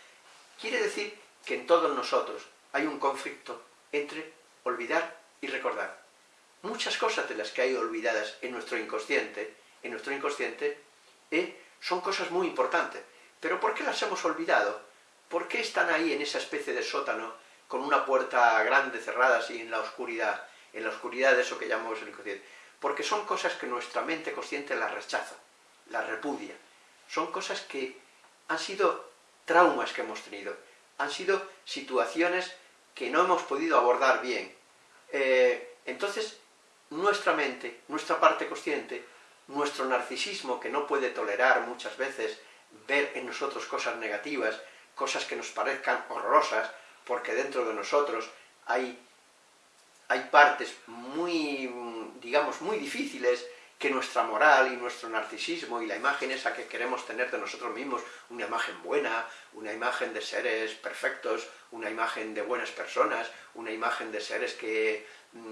A: Quiere decir que en todos nosotros hay un conflicto entre olvidar y recordar. Muchas cosas de las que hay olvidadas en nuestro inconsciente, en nuestro inconsciente, eh, son cosas muy importantes. Pero ¿por qué las hemos olvidado? ¿Por qué están ahí en esa especie de sótano con una puerta grande cerrada así en la oscuridad, en la oscuridad de eso que llamamos el inconsciente. Porque son cosas que nuestra mente consciente las rechaza, las repudia. Son cosas que han sido traumas que hemos tenido, han sido situaciones que no hemos podido abordar bien. Eh, entonces, nuestra mente, nuestra parte consciente, nuestro narcisismo que no puede tolerar muchas veces ver en nosotros cosas negativas, cosas que nos parezcan horrorosas, porque dentro de nosotros hay, hay partes muy, digamos, muy difíciles que nuestra moral y nuestro narcisismo y la imagen esa que queremos tener de nosotros mismos, una imagen buena, una imagen de seres perfectos, una imagen de buenas personas, una imagen de seres que,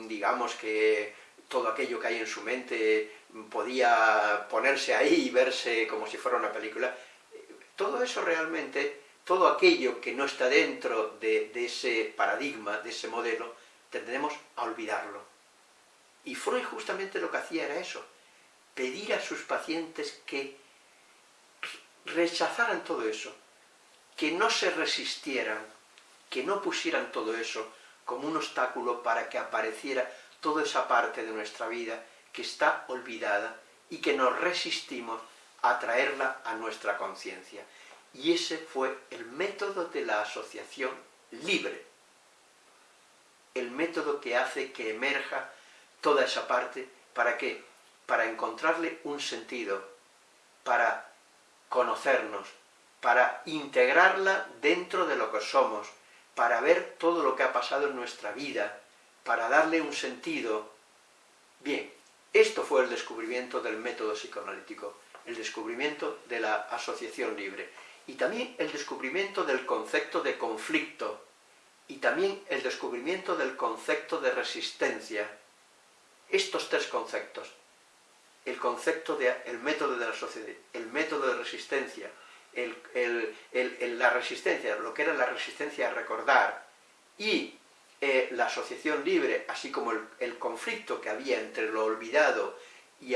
A: digamos, que todo aquello que hay en su mente podía ponerse ahí y verse como si fuera una película, todo eso realmente todo aquello que no está dentro de, ese paradigma, de ese modelo, tendremos a olvidarlo. Y Freud justamente lo que hacía era eso, pedir a sus pacientes que rechazaran todo eso, que no se resistieran, que no pusieran todo eso como un obstáculo para que apareciera toda esa parte de nuestra vida que está olvidada y que nos resistimos a traerla a nuestra conciencia. Y ese fue el método de la asociación libre. El método que hace que emerja toda esa parte, ¿para qué? Para encontrarle un sentido, para conocernos, para integrarla dentro de lo que somos, para ver todo lo que ha pasado en nuestra vida, para darle un sentido. Bien, esto fue el descubrimiento del método psicoanalítico, el descubrimiento de la asociación libre y también el descubrimiento del concepto de conflicto, y también el descubrimiento del concepto de resistencia. Estos tres conceptos, el concepto del método de la sociedad, el método de resistencia, la resistencia, lo que era la resistencia a recordar, y eh, la asociación libre, así como el, conflicto que había entre lo olvidado y,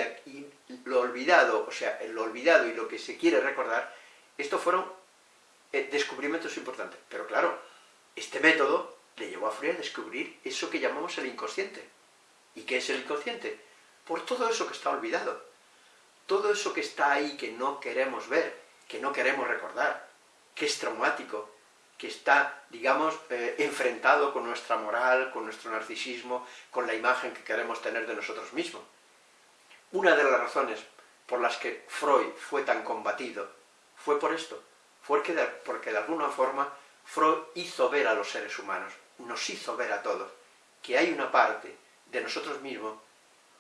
A: lo olvidado, o sea, lo olvidado y lo que se quiere recordar, estos fueron eh, descubrimientos importantes. Pero claro, este método le llevó a Freud a descubrir eso que llamamos el inconsciente. ¿Y qué es el inconsciente? Por todo eso que está olvidado. Todo eso que está ahí que no queremos ver, que no queremos recordar, que es traumático, que está, digamos, eh, enfrentado con nuestra moral, con nuestro narcisismo, con la imagen que queremos tener de nosotros mismos. Una de las razones por las que Freud fue tan combatido fue por esto, fue porque de, porque de alguna forma Freud hizo ver a los seres humanos, nos hizo ver a todos, que hay una parte de nosotros mismos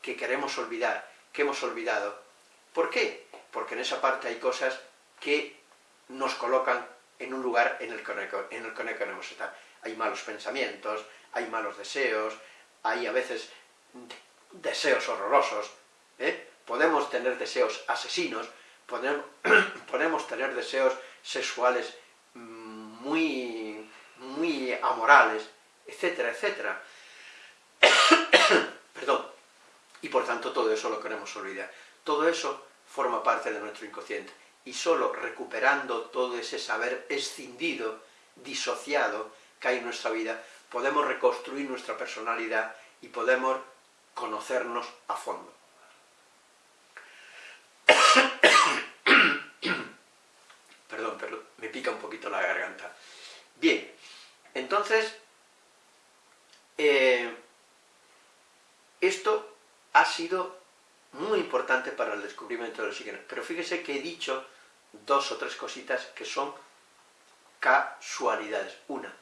A: que queremos olvidar, que hemos olvidado. ¿Por qué? Porque en esa parte hay cosas que nos colocan en un lugar en el que, en el que no queremos estar. Hay malos pensamientos, hay malos deseos, hay a veces deseos horrorosos, ¿eh? podemos tener deseos asesinos, podemos, [CLEARS THROAT] podemos tener deseos sexuales muy, muy amorales, etcétera, etcétera. [CLEARS THROAT] Perdón. Y por tanto todo eso lo queremos olvidar. Todo eso forma parte de nuestro inconsciente y solo recuperando todo ese saber escindido, disociado que hay en nuestra vida, podemos reconstruir nuestra personalidad y podemos conocernos a fondo. perdón, pero me un poquito la garganta. Bien, entonces, eh, esto ha sido muy importante para el descubrimiento de los signos, pero fíjese que he dicho dos o tres cositas que son casualidades. Una,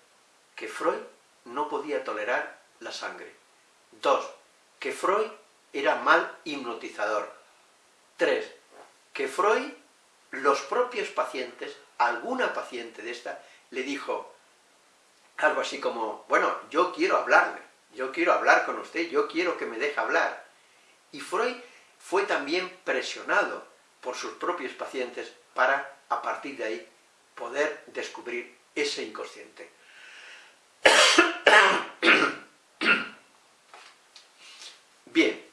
A: que Freud no podía tolerar la sangre. Dos, que Freud era mal hipnotizador. Tres, que Freud, los propios pacientes, alguna paciente de esta, le dijo algo así como, bueno, yo quiero hablarle, yo quiero hablar con usted, yo quiero que me deje hablar. Y Freud fue también presionado por sus propios pacientes para, a partir de ahí, poder descubrir ese inconsciente. Bien.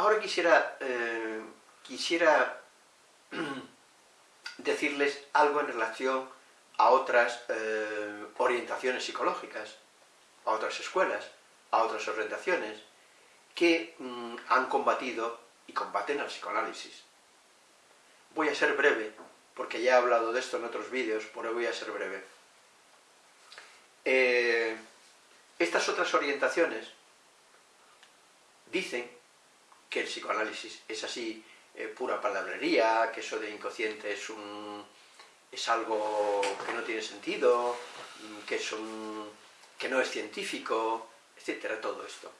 A: Ahora quisiera, eh, quisiera [CLEARS THROAT] decirles algo en relación a otras eh, orientaciones psicológicas, a otras escuelas, a otras orientaciones, que mm, han combatido y combaten al psicoanálisis. Voy a ser breve, porque ya he hablado de esto en otros vídeos, pero voy a ser breve. Eh, estas otras orientaciones dicen que el psicoanálisis es así eh, pura palabrería, que eso de inconsciente es, un, es algo que no tiene sentido, mm, que, es un, que no es científico, etcétera, todo esto.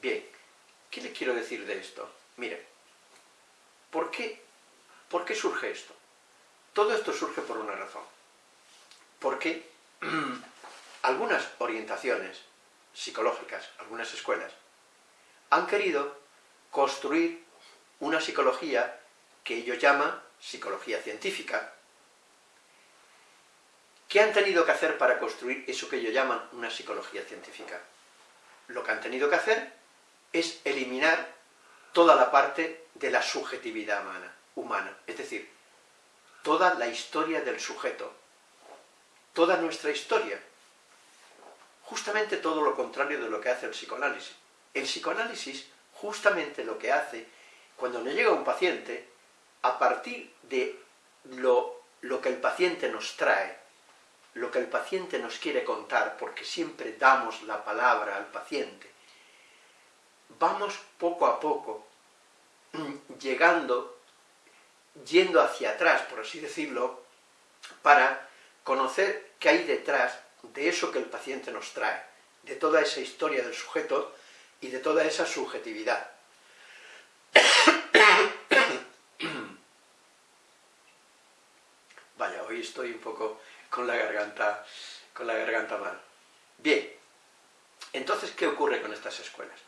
A: Bien, ¿qué le quiero decir de esto? Mire, ¿por qué, ¿por qué surge esto? Todo esto surge por una razón. Porque [CLEARS THROAT] algunas orientaciones psicológicas, algunas escuelas, han querido construir una psicología que ellos llaman psicología científica. ¿Qué han tenido que hacer para construir eso que ellos llaman una psicología científica? Lo que han tenido que hacer es eliminar toda la parte de la subjetividad humana, humana, es decir, toda la historia del sujeto, toda nuestra historia. Justamente todo lo contrario de lo que hace el psicoanálisis. El psicoanálisis justamente lo que hace cuando nos llega un paciente, a partir de lo, que el paciente nos trae, lo que el paciente nos quiere contar, porque siempre damos la palabra al paciente, vamos poco a poco mm, llegando, yendo hacia atrás, por así decirlo, para conocer qué hay detrás de eso que el paciente nos trae, de toda esa historia del sujeto y de toda esa subjetividad. [COUGHS] Vaya, hoy estoy un poco con la garganta, con la garganta mal. Bien, entonces, ¿qué ocurre con estas escuelas?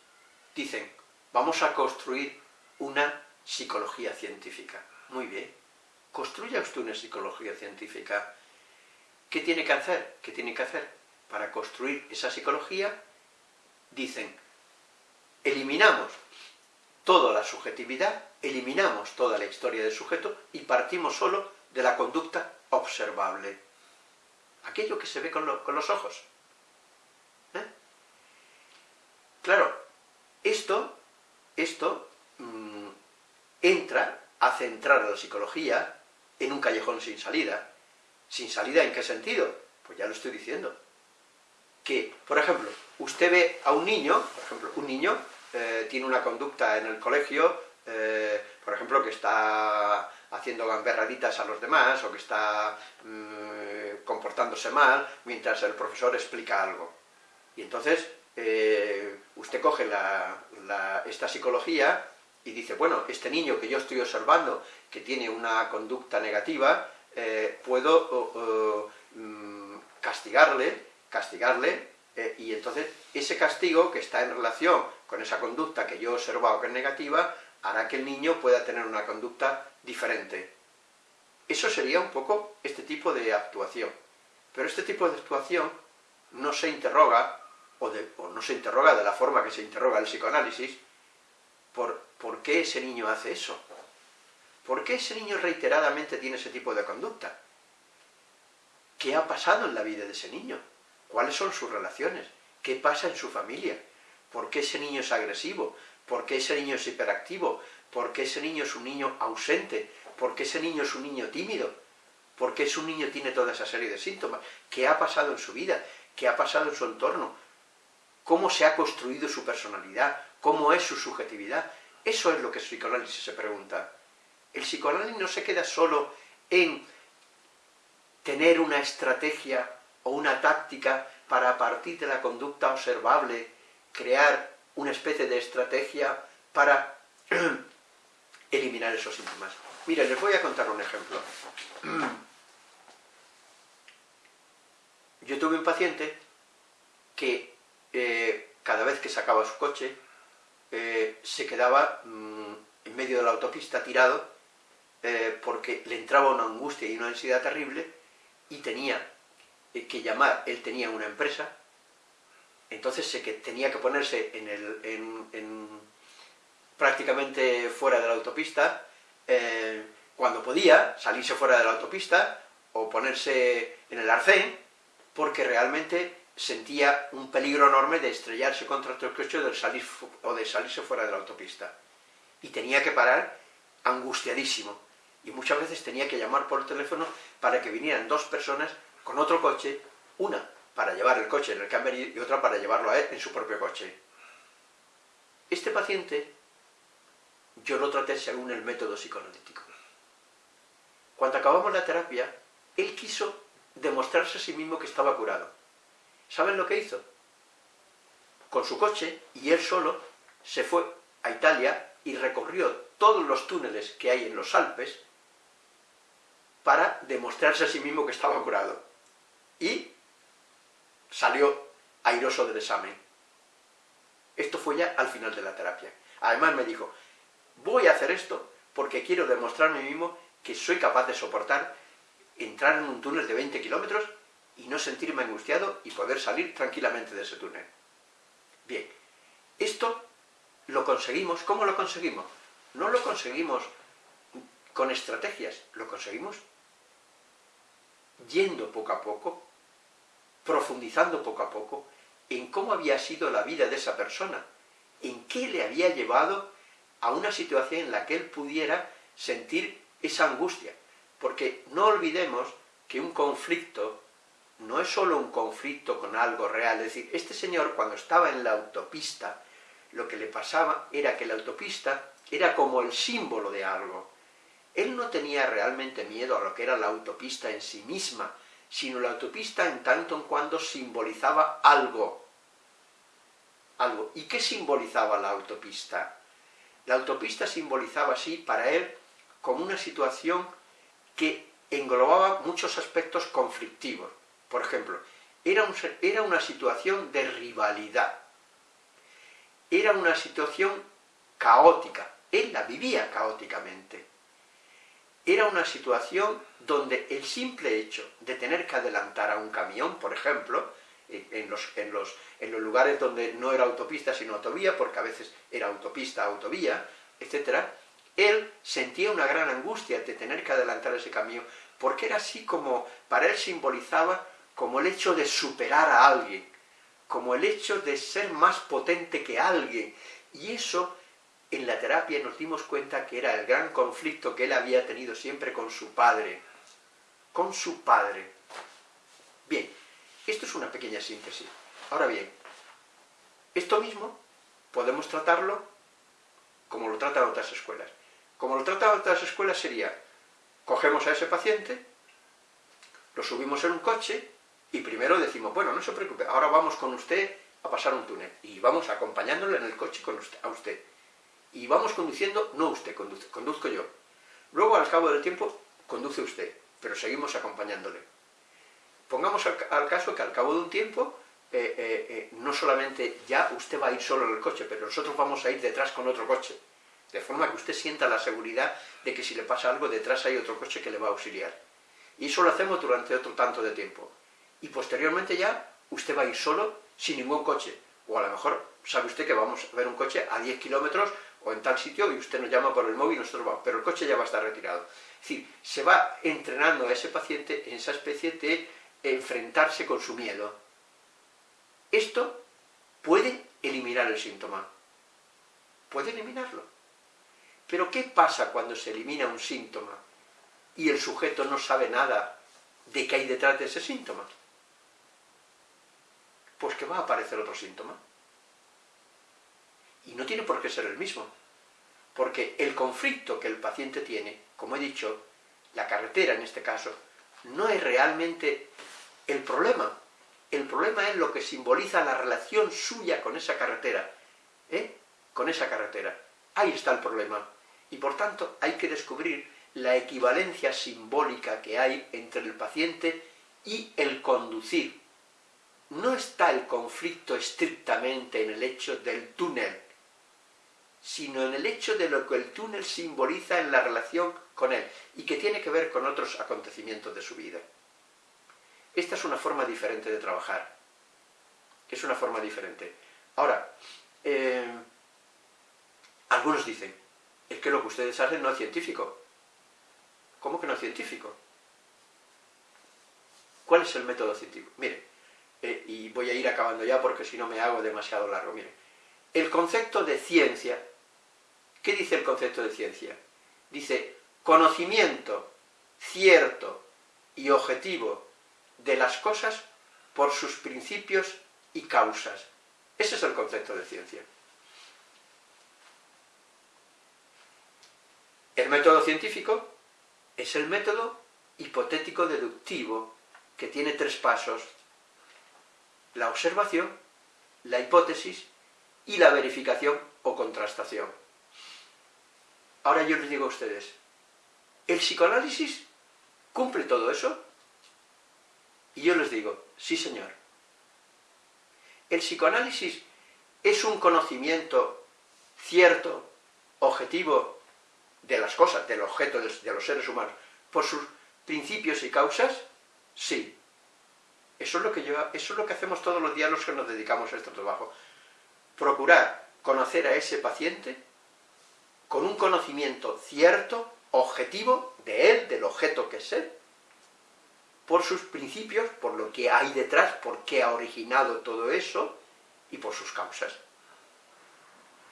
A: Dicen, vamos a construir una psicología científica. Muy bien, construya usted una psicología científica. ¿Qué tiene que hacer? ¿Qué tiene que hacer? Para construir esa psicología, dicen, eliminamos toda la subjetividad, eliminamos toda la historia del sujeto y partimos solo de la conducta observable. Aquello que se ve con, los ojos. ¿Eh? Claro, esto, esto mm, entra a centrar a la psicología en un callejón sin salida. ¿Sin salida en qué sentido? Pues ya lo estoy diciendo. Que, por ejemplo, usted ve a un niño, por ejemplo, un niño eh, tiene una conducta en el colegio, eh, por ejemplo, que está haciendo gamberraditas a los demás, o que está mm, comportándose mal, mientras el profesor explica algo. Y entonces, eh, usted coge esta psicología y dice, bueno, este niño que yo estoy observando, que tiene una conducta negativa, puedo mm, castigarle, castigarle, y entonces ese castigo que está en relación con esa conducta que yo he observado que es negativa, hará que el niño pueda tener una conducta diferente. Eso sería un poco este tipo de actuación. Pero este tipo de actuación no se interroga, o, no se interroga de la forma que se interroga el psicoanálisis, por, por qué ese niño hace eso. ¿Por qué ese niño reiteradamente tiene ese tipo de conducta? ¿Qué ha pasado en la vida de ese niño? ¿Cuáles son sus relaciones? ¿Qué pasa en su familia? ¿Por qué ese niño es agresivo? ¿Por qué ese niño es hiperactivo? ¿Por qué ese niño es un niño ausente? ¿Por qué ese niño es un niño tímido? ¿Por qué ese niño tiene toda esa serie de síntomas? ¿Qué ha pasado en su vida? ¿Qué ha pasado en su entorno? ¿Cómo se ha construido su personalidad? ¿Cómo es su subjetividad? Eso es lo que el psicoanálisis se pregunta. El psicoanálisis no se queda solo en tener una estrategia o una táctica para a partir de la conducta observable crear una especie de estrategia para [CLEARS THROAT] eliminar esos síntomas. Mira, les voy a contar un ejemplo. [CLEARS THROAT] Yo tuve un paciente que eh, cada vez que sacaba su coche eh, se quedaba mm, en medio de la autopista tirado eh, porque le entraba una angustia y una ansiedad terrible y tenía que llamar, él tenía una empresa entonces se que tenía que ponerse en el, prácticamente fuera de la autopista, eh, cuando podía, salirse fuera de la autopista, o ponerse en el arcén, porque realmente sentía un peligro enorme de estrellarse contra otro coche de, salir, o de salirse fuera de la autopista. Y tenía que parar angustiadísimo. Y muchas veces tenía que llamar por teléfono para que vinieran dos personas con otro coche, una para llevar el coche en el camber y otra para llevarlo a él en su propio coche. Este paciente yo lo traté según el método psicoanalítico. Cuando acabamos la terapia, él quiso demostrarse a sí mismo que estaba curado. ¿Saben lo que hizo? Con su coche, y él solo, se fue a Italia y recorrió todos los túneles que hay en los Alpes para demostrarse a sí mismo que estaba curado. Y salió airoso del examen. Esto fue ya al final de la terapia. Además me dijo, voy a hacer esto porque quiero demostrarme a mí mismo que soy capaz de soportar entrar en un túnel de 20 kilómetros y no sentirme angustiado y poder salir tranquilamente de ese túnel. Bien, esto lo conseguimos, ¿cómo lo conseguimos? No lo conseguimos con estrategias, lo conseguimos yendo poco a poco profundizando poco a poco en cómo había sido la vida de esa persona, en qué le había llevado a una situación en la que él pudiera sentir esa angustia. Porque no olvidemos que un conflicto no es solo un conflicto con algo real, es decir, este señor cuando estaba en la autopista, lo que le pasaba era que la autopista era como el símbolo de algo. Él no tenía realmente miedo a lo que era la autopista en sí misma, sino la autopista en tanto en cuando simbolizaba algo. algo. ¿Y qué simbolizaba la autopista? La autopista simbolizaba así para él como una situación que englobaba muchos aspectos conflictivos. Por ejemplo, era, era una situación de rivalidad, era una situación caótica, él la vivía caóticamente. Era una situación donde el simple hecho de tener que adelantar a un camión, por ejemplo, en los, en, los, en los lugares donde no era autopista sino autovía, porque a veces era autopista, autovía, etc., él sentía una gran angustia de tener que adelantar ese camión, porque era así como, para él simbolizaba como el hecho de superar a alguien, como el hecho de ser más potente que alguien, y eso en la terapia nos dimos cuenta que era el gran conflicto que él había tenido siempre con su padre, con su padre. Bien, esto es una pequeña síntesis. Ahora bien, esto mismo podemos tratarlo como lo tratan otras escuelas. Como lo tratan otras escuelas sería, cogemos a ese paciente, lo subimos en un coche y primero decimos, bueno, no se preocupe, ahora vamos con usted a pasar un túnel y vamos acompañándole en el coche con a usted. Y vamos conduciendo, no usted conduce, conduzco yo. Luego, al cabo del tiempo, conduce usted, pero seguimos acompañándole. Pongamos al, caso que al cabo de un tiempo, eh, eh, eh, no solamente ya usted va a ir solo en el coche, pero nosotros vamos a ir detrás con otro coche. De forma que usted sienta la seguridad de que si le pasa algo, detrás hay otro coche que le va a auxiliar. Y eso lo hacemos durante otro tanto de tiempo. Y posteriormente ya, usted va a ir solo, sin ningún coche. O a lo mejor sabe usted que vamos a ver un coche a 10 kilómetros o en tal sitio y usted nos llama por el móvil y nosotros vamos, pero el coche ya va a estar retirado. Es decir, se va entrenando a ese paciente en esa especie de enfrentarse con su miedo. Esto puede eliminar el síntoma. Puede eliminarlo. Pero ¿qué pasa cuando se elimina un síntoma y el sujeto no sabe nada de qué hay detrás de ese síntoma? Pues que va a aparecer otro síntoma. Y no tiene por qué ser el mismo. Porque el conflicto que el paciente tiene, como he dicho, la carretera en este caso, no es realmente el problema. El problema es lo que simboliza la relación suya con esa carretera. ¿eh? Con esa carretera. Ahí está el problema. Y por tanto hay que descubrir la equivalencia simbólica que hay entre el paciente y el conducir. No está el conflicto estrictamente en el hecho del túnel, sino en el hecho de lo que el túnel simboliza en la relación con él, y que tiene que ver con otros acontecimientos de su vida. Esta es una forma diferente de trabajar. Es una forma diferente. Ahora, eh, algunos dicen, es que lo que ustedes hacen no es científico. ¿Cómo que no es científico? ¿Cuál es el método científico? Mire, eh, y voy a ir acabando ya porque si no me hago demasiado largo. Mire, el concepto de ciencia, ¿qué dice el concepto de ciencia? Dice, conocimiento cierto y objetivo de las cosas por sus principios y causas. Ese es el concepto de ciencia. El método científico es el método hipotético deductivo que tiene tres pasos. La observación, la hipótesis y la verificación o contrastación. Ahora yo les digo a ustedes, ¿el psicoanálisis cumple todo eso? Y yo les digo, sí señor. El psicoanálisis es un conocimiento cierto, objetivo, de las cosas, del objeto de los seres humanos, por sus principios y causas, sí. Eso es lo que, yo, eso es lo que hacemos todos los días los que nos dedicamos a este trabajo. Procurar conocer a ese paciente con un conocimiento cierto, objetivo, de él, del objeto que es él, por sus principios, por lo que hay detrás, por qué ha originado todo eso, y por sus causas.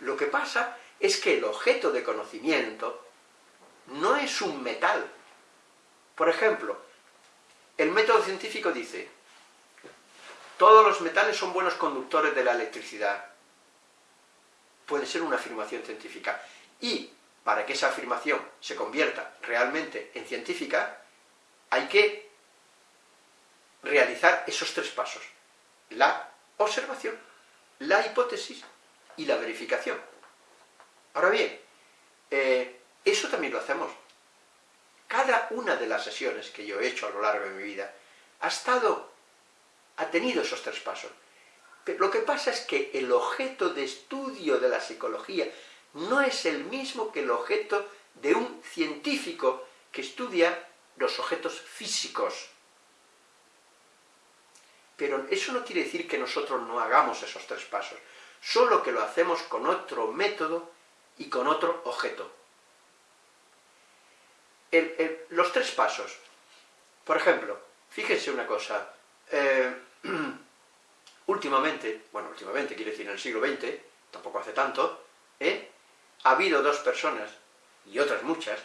A: Lo que pasa es que el objeto de conocimiento no es un metal. Por ejemplo, el método científico dice, todos los metales son buenos conductores de la electricidad. Puede ser una afirmación científica. Y para que esa afirmación se convierta realmente en científica, hay que realizar esos tres pasos. La observación, la hipótesis y la verificación. Ahora bien, eh, eso también lo hacemos. Cada una de las sesiones que yo he hecho a lo largo de mi vida ha estado, ha tenido esos tres pasos. Pero lo que pasa es que el objeto de estudio de la psicología no es el mismo que el objeto de un científico que estudia los objetos físicos. Pero eso no quiere decir que nosotros no hagamos esos tres pasos, solo que lo hacemos con otro método y con otro objeto. los tres pasos. Por ejemplo, fíjense una cosa, eh, [CLEARS THROAT] últimamente, bueno, últimamente quiere decir en el siglo XX, tampoco hace tanto, ¿eh? Ha habido dos personas, y otras muchas,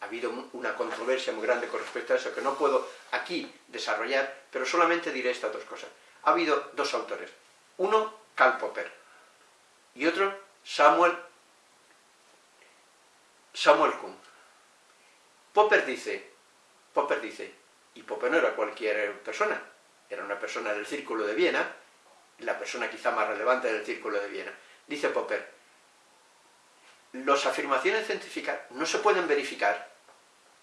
A: ha habido una controversia muy grande con respecto a eso, que no puedo aquí desarrollar, pero solamente diré estas dos cosas. Ha habido dos autores, uno Karl Popper, y otro Samuel, Samuel Kuhn. Popper dice, Popper dice, y Popper no era cualquier persona, era una persona del círculo de Viena, la persona quizá más relevante del círculo de Viena. Dice Popper, las afirmaciones científicas no se pueden verificar,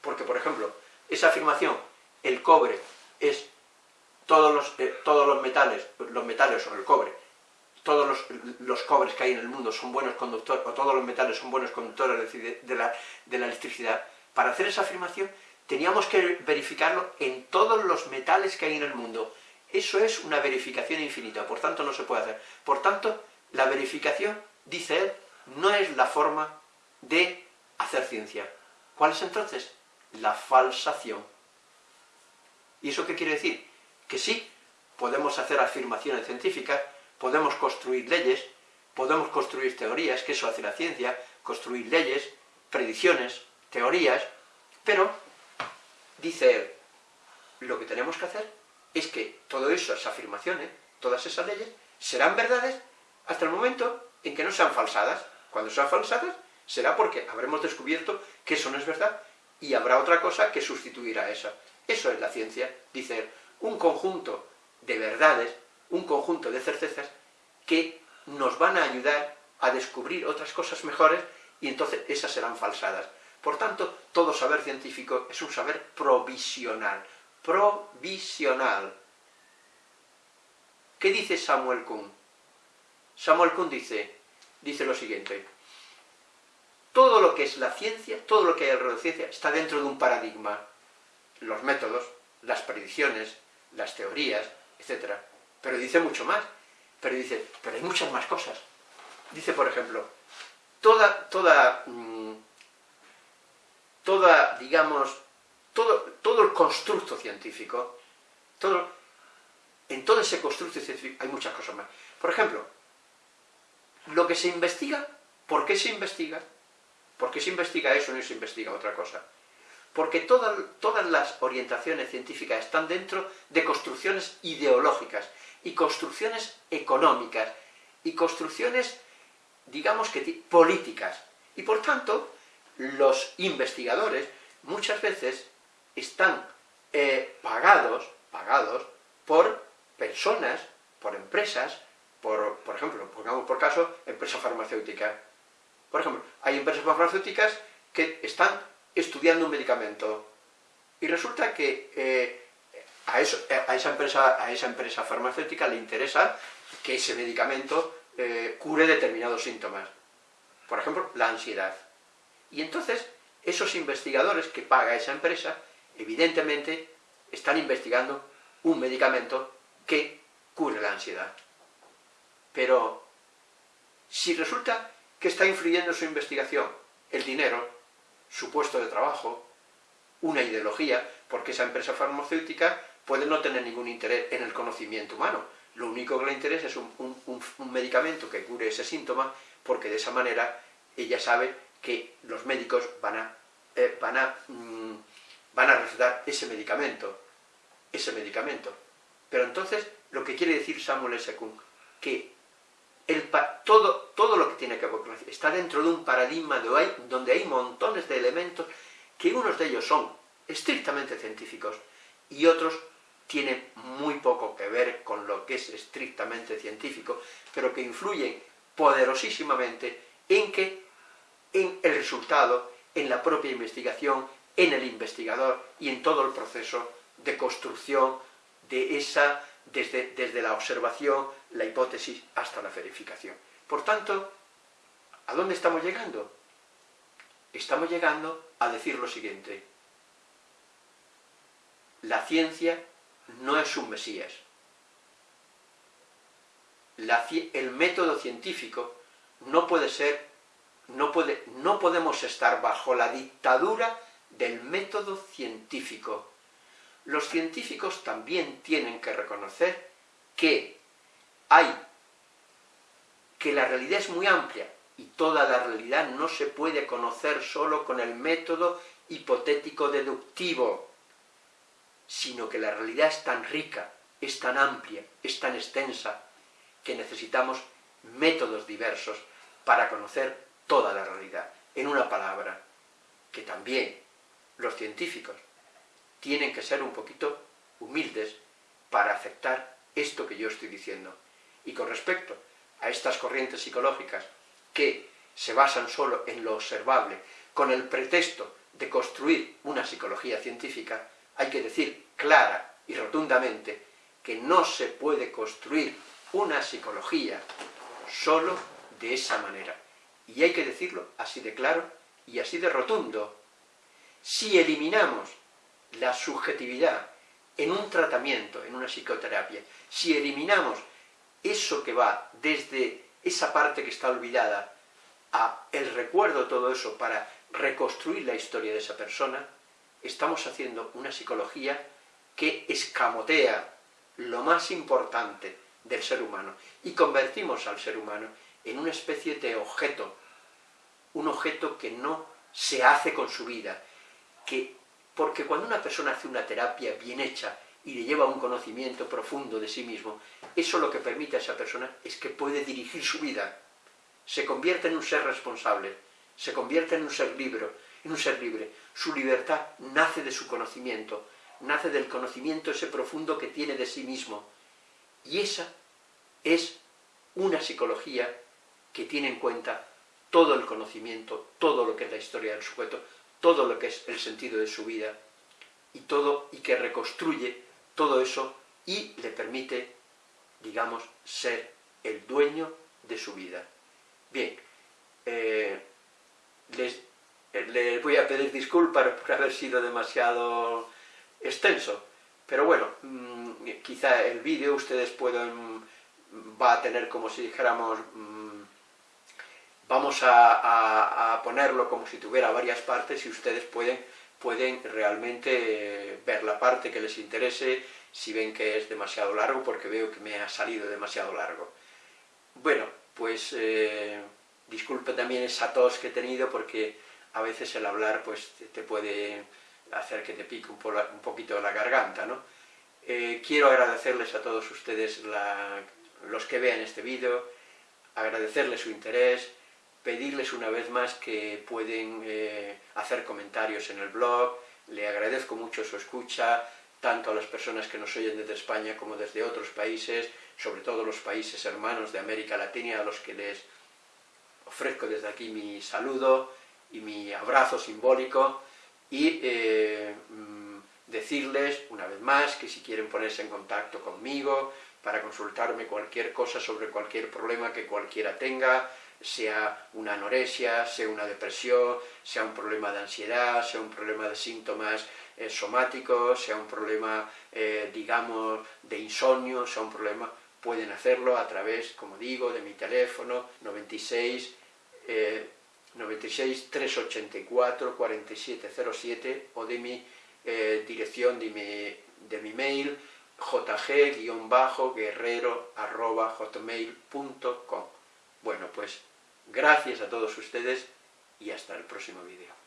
A: porque, por ejemplo, esa afirmación, el cobre es todos los, eh, todos los metales, los metales son el cobre, todos los, los, cobres que hay en el mundo son buenos conductores, o todos los metales son buenos conductores de, de, la, de la electricidad, para hacer esa afirmación teníamos que verificarlo en todos los metales que hay en el mundo. Eso es una verificación infinita, por tanto no se puede hacer. Por tanto, la verificación, dice él, no es la forma de hacer ciencia. ¿Cuál es entonces? La falsación. ¿Y eso qué quiere decir? Que sí, podemos hacer afirmaciones científicas, podemos construir leyes, podemos construir teorías, que eso hace la ciencia, construir leyes, predicciones, teorías, pero, dice él, lo que tenemos que hacer es que todas esas afirmaciones, todas esas leyes, serán verdades hasta el momento en que no sean falsadas. Cuando sean falsadas, será porque habremos descubierto que eso no es verdad y habrá otra cosa que sustituirá a esa. Eso es la ciencia, dice un conjunto de verdades, un conjunto de certezas que nos van a ayudar a descubrir otras cosas mejores y entonces esas serán falsadas. Por tanto, todo saber científico es un saber provisional, provisional. ¿Qué dice Samuel Kuhn? Samuel Kuhn dice, dice lo siguiente, todo lo que es la ciencia, todo lo que hay alrededor de ciencia, está dentro de un paradigma. Los métodos, las predicciones, las teorías, etc. Pero dice mucho más. Pero dice, pero hay muchas más cosas. Dice, por ejemplo, toda, toda, mm, toda, digamos, todo, todo el constructo científico, todo, en todo ese constructo científico hay muchas cosas más. Por ejemplo, lo que se investiga, ¿por qué se investiga? ¿Por qué se investiga eso y no se investiga otra cosa? Porque todas, todas las orientaciones científicas están dentro de construcciones ideológicas y construcciones económicas y construcciones, digamos que políticas. Y por tanto, los investigadores muchas veces están eh, pagados, pagados por personas, por empresas, por, por ejemplo, pongamos por caso, empresas farmacéuticas. Por ejemplo, hay empresas farmacéuticas que están estudiando un medicamento y resulta que eh, a, esa empresa, a esa empresa farmacéutica le interesa que ese medicamento eh, cure determinados síntomas. Por ejemplo, la ansiedad. Y entonces, esos investigadores que paga esa empresa evidentemente están investigando un medicamento que cure la ansiedad. Pero si resulta que está influyendo en su investigación el dinero, su puesto de trabajo, una ideología, porque esa empresa farmacéutica puede no tener ningún interés en el conocimiento humano. Lo único que le interesa es un, medicamento que cure ese síntoma, porque de esa manera ella sabe que los médicos van a, eh, van a mm, van a recetar ese medicamento, ese medicamento. Pero entonces, lo que quiere decir Samuel S. Kuhn, que todo, todo lo que tiene que ver con está dentro de un paradigma donde hay montones de elementos que unos de ellos son estrictamente científicos y otros tienen muy poco que ver con lo que es estrictamente científico, pero que influyen poderosísimamente en que en el resultado, en la propia investigación, en el investigador y en todo el proceso de construcción de esa, desde, desde la observación, la hipótesis, hasta la verificación. Por tanto, ¿a dónde estamos llegando? Estamos llegando a decir lo siguiente, la ciencia no es un mesías. el método científico no puede ser, no, puede, no podemos estar bajo la dictadura del método científico. Los científicos también tienen que reconocer que hay, que la realidad es muy amplia y toda la realidad no se puede conocer solo con el método hipotético deductivo sino que la realidad es tan rica, es tan amplia, es tan extensa, que necesitamos métodos diversos para conocer toda la realidad. En una palabra, que también los científicos tienen que ser un poquito humildes para aceptar esto que yo estoy diciendo. Y con respecto a estas corrientes psicológicas que se basan solo en lo observable, con el pretexto de construir una psicología científica, hay que decir clara y rotundamente que no se puede construir una psicología solo de esa manera. Y hay que decirlo así de claro y así de rotundo. Si eliminamos la subjetividad en un tratamiento, en una psicoterapia, si eliminamos eso que va desde esa parte que está olvidada a el recuerdo todo eso para reconstruir la historia de esa persona, estamos haciendo una psicología que escamotea lo más importante del ser humano y convertimos al ser humano en una especie de objeto, un objeto que no se hace con su vida, que, porque cuando una persona hace una terapia bien hecha y le lleva un conocimiento profundo de sí mismo, eso lo que permite a esa persona es que puede dirigir su vida, se convierte en un ser responsable, se convierte en un ser libre, en un ser libre. Su libertad nace de su conocimiento, nace del conocimiento ese profundo que tiene de sí mismo. Y esa es una psicología que tiene en cuenta todo el conocimiento, todo lo que es la historia del sujeto, todo lo que es el sentido de su vida, y todo, y que reconstruye todo eso y le permite, digamos, ser el dueño de su vida. Bien, eh, les eh, voy a pedir disculpas [LAUGHS] por haber sido demasiado extenso, pero bueno, mm, quizá el vídeo ustedes pueden, va a tener como si dijéramos, mm, vamos a, ponerlo como si tuviera varias partes y ustedes pueden, pueden realmente ver la parte que les interese, si ven que es demasiado largo, porque veo que me ha salido demasiado largo. Bueno, pues eh, disculpe también esa tos que he tenido porque a veces el hablar pues te puede hacer que te pique un, poquito la garganta, ¿no? Eh, quiero agradecerles a todos ustedes, los que vean este vídeo, agradecerles su interés, pedirles una vez más que pueden eh, hacer comentarios en el blog, le agradezco mucho su escucha, tanto a las personas que nos oyen desde España como desde otros países, sobre todo los países hermanos de América Latina, a los que les ofrezco desde aquí mi saludo, y mi abrazo simbólico. Y eh, mm, decirles una vez más que si quieren ponerse en contacto conmigo para consultarme cualquier cosa sobre cualquier problema que cualquiera tenga, sea una anorexia, sea una depresión, sea un problema de ansiedad, sea un problema de síntomas eh, somáticos, sea un problema, eh, digamos, de insomnio, sea un problema, pueden hacerlo a través, como digo, de mi teléfono 96 96 384 4707 o de mi eh, dirección de mi, de mi mail jg-guerrero.hotmail.com Bueno, pues gracias a todos ustedes y hasta el próximo vídeo.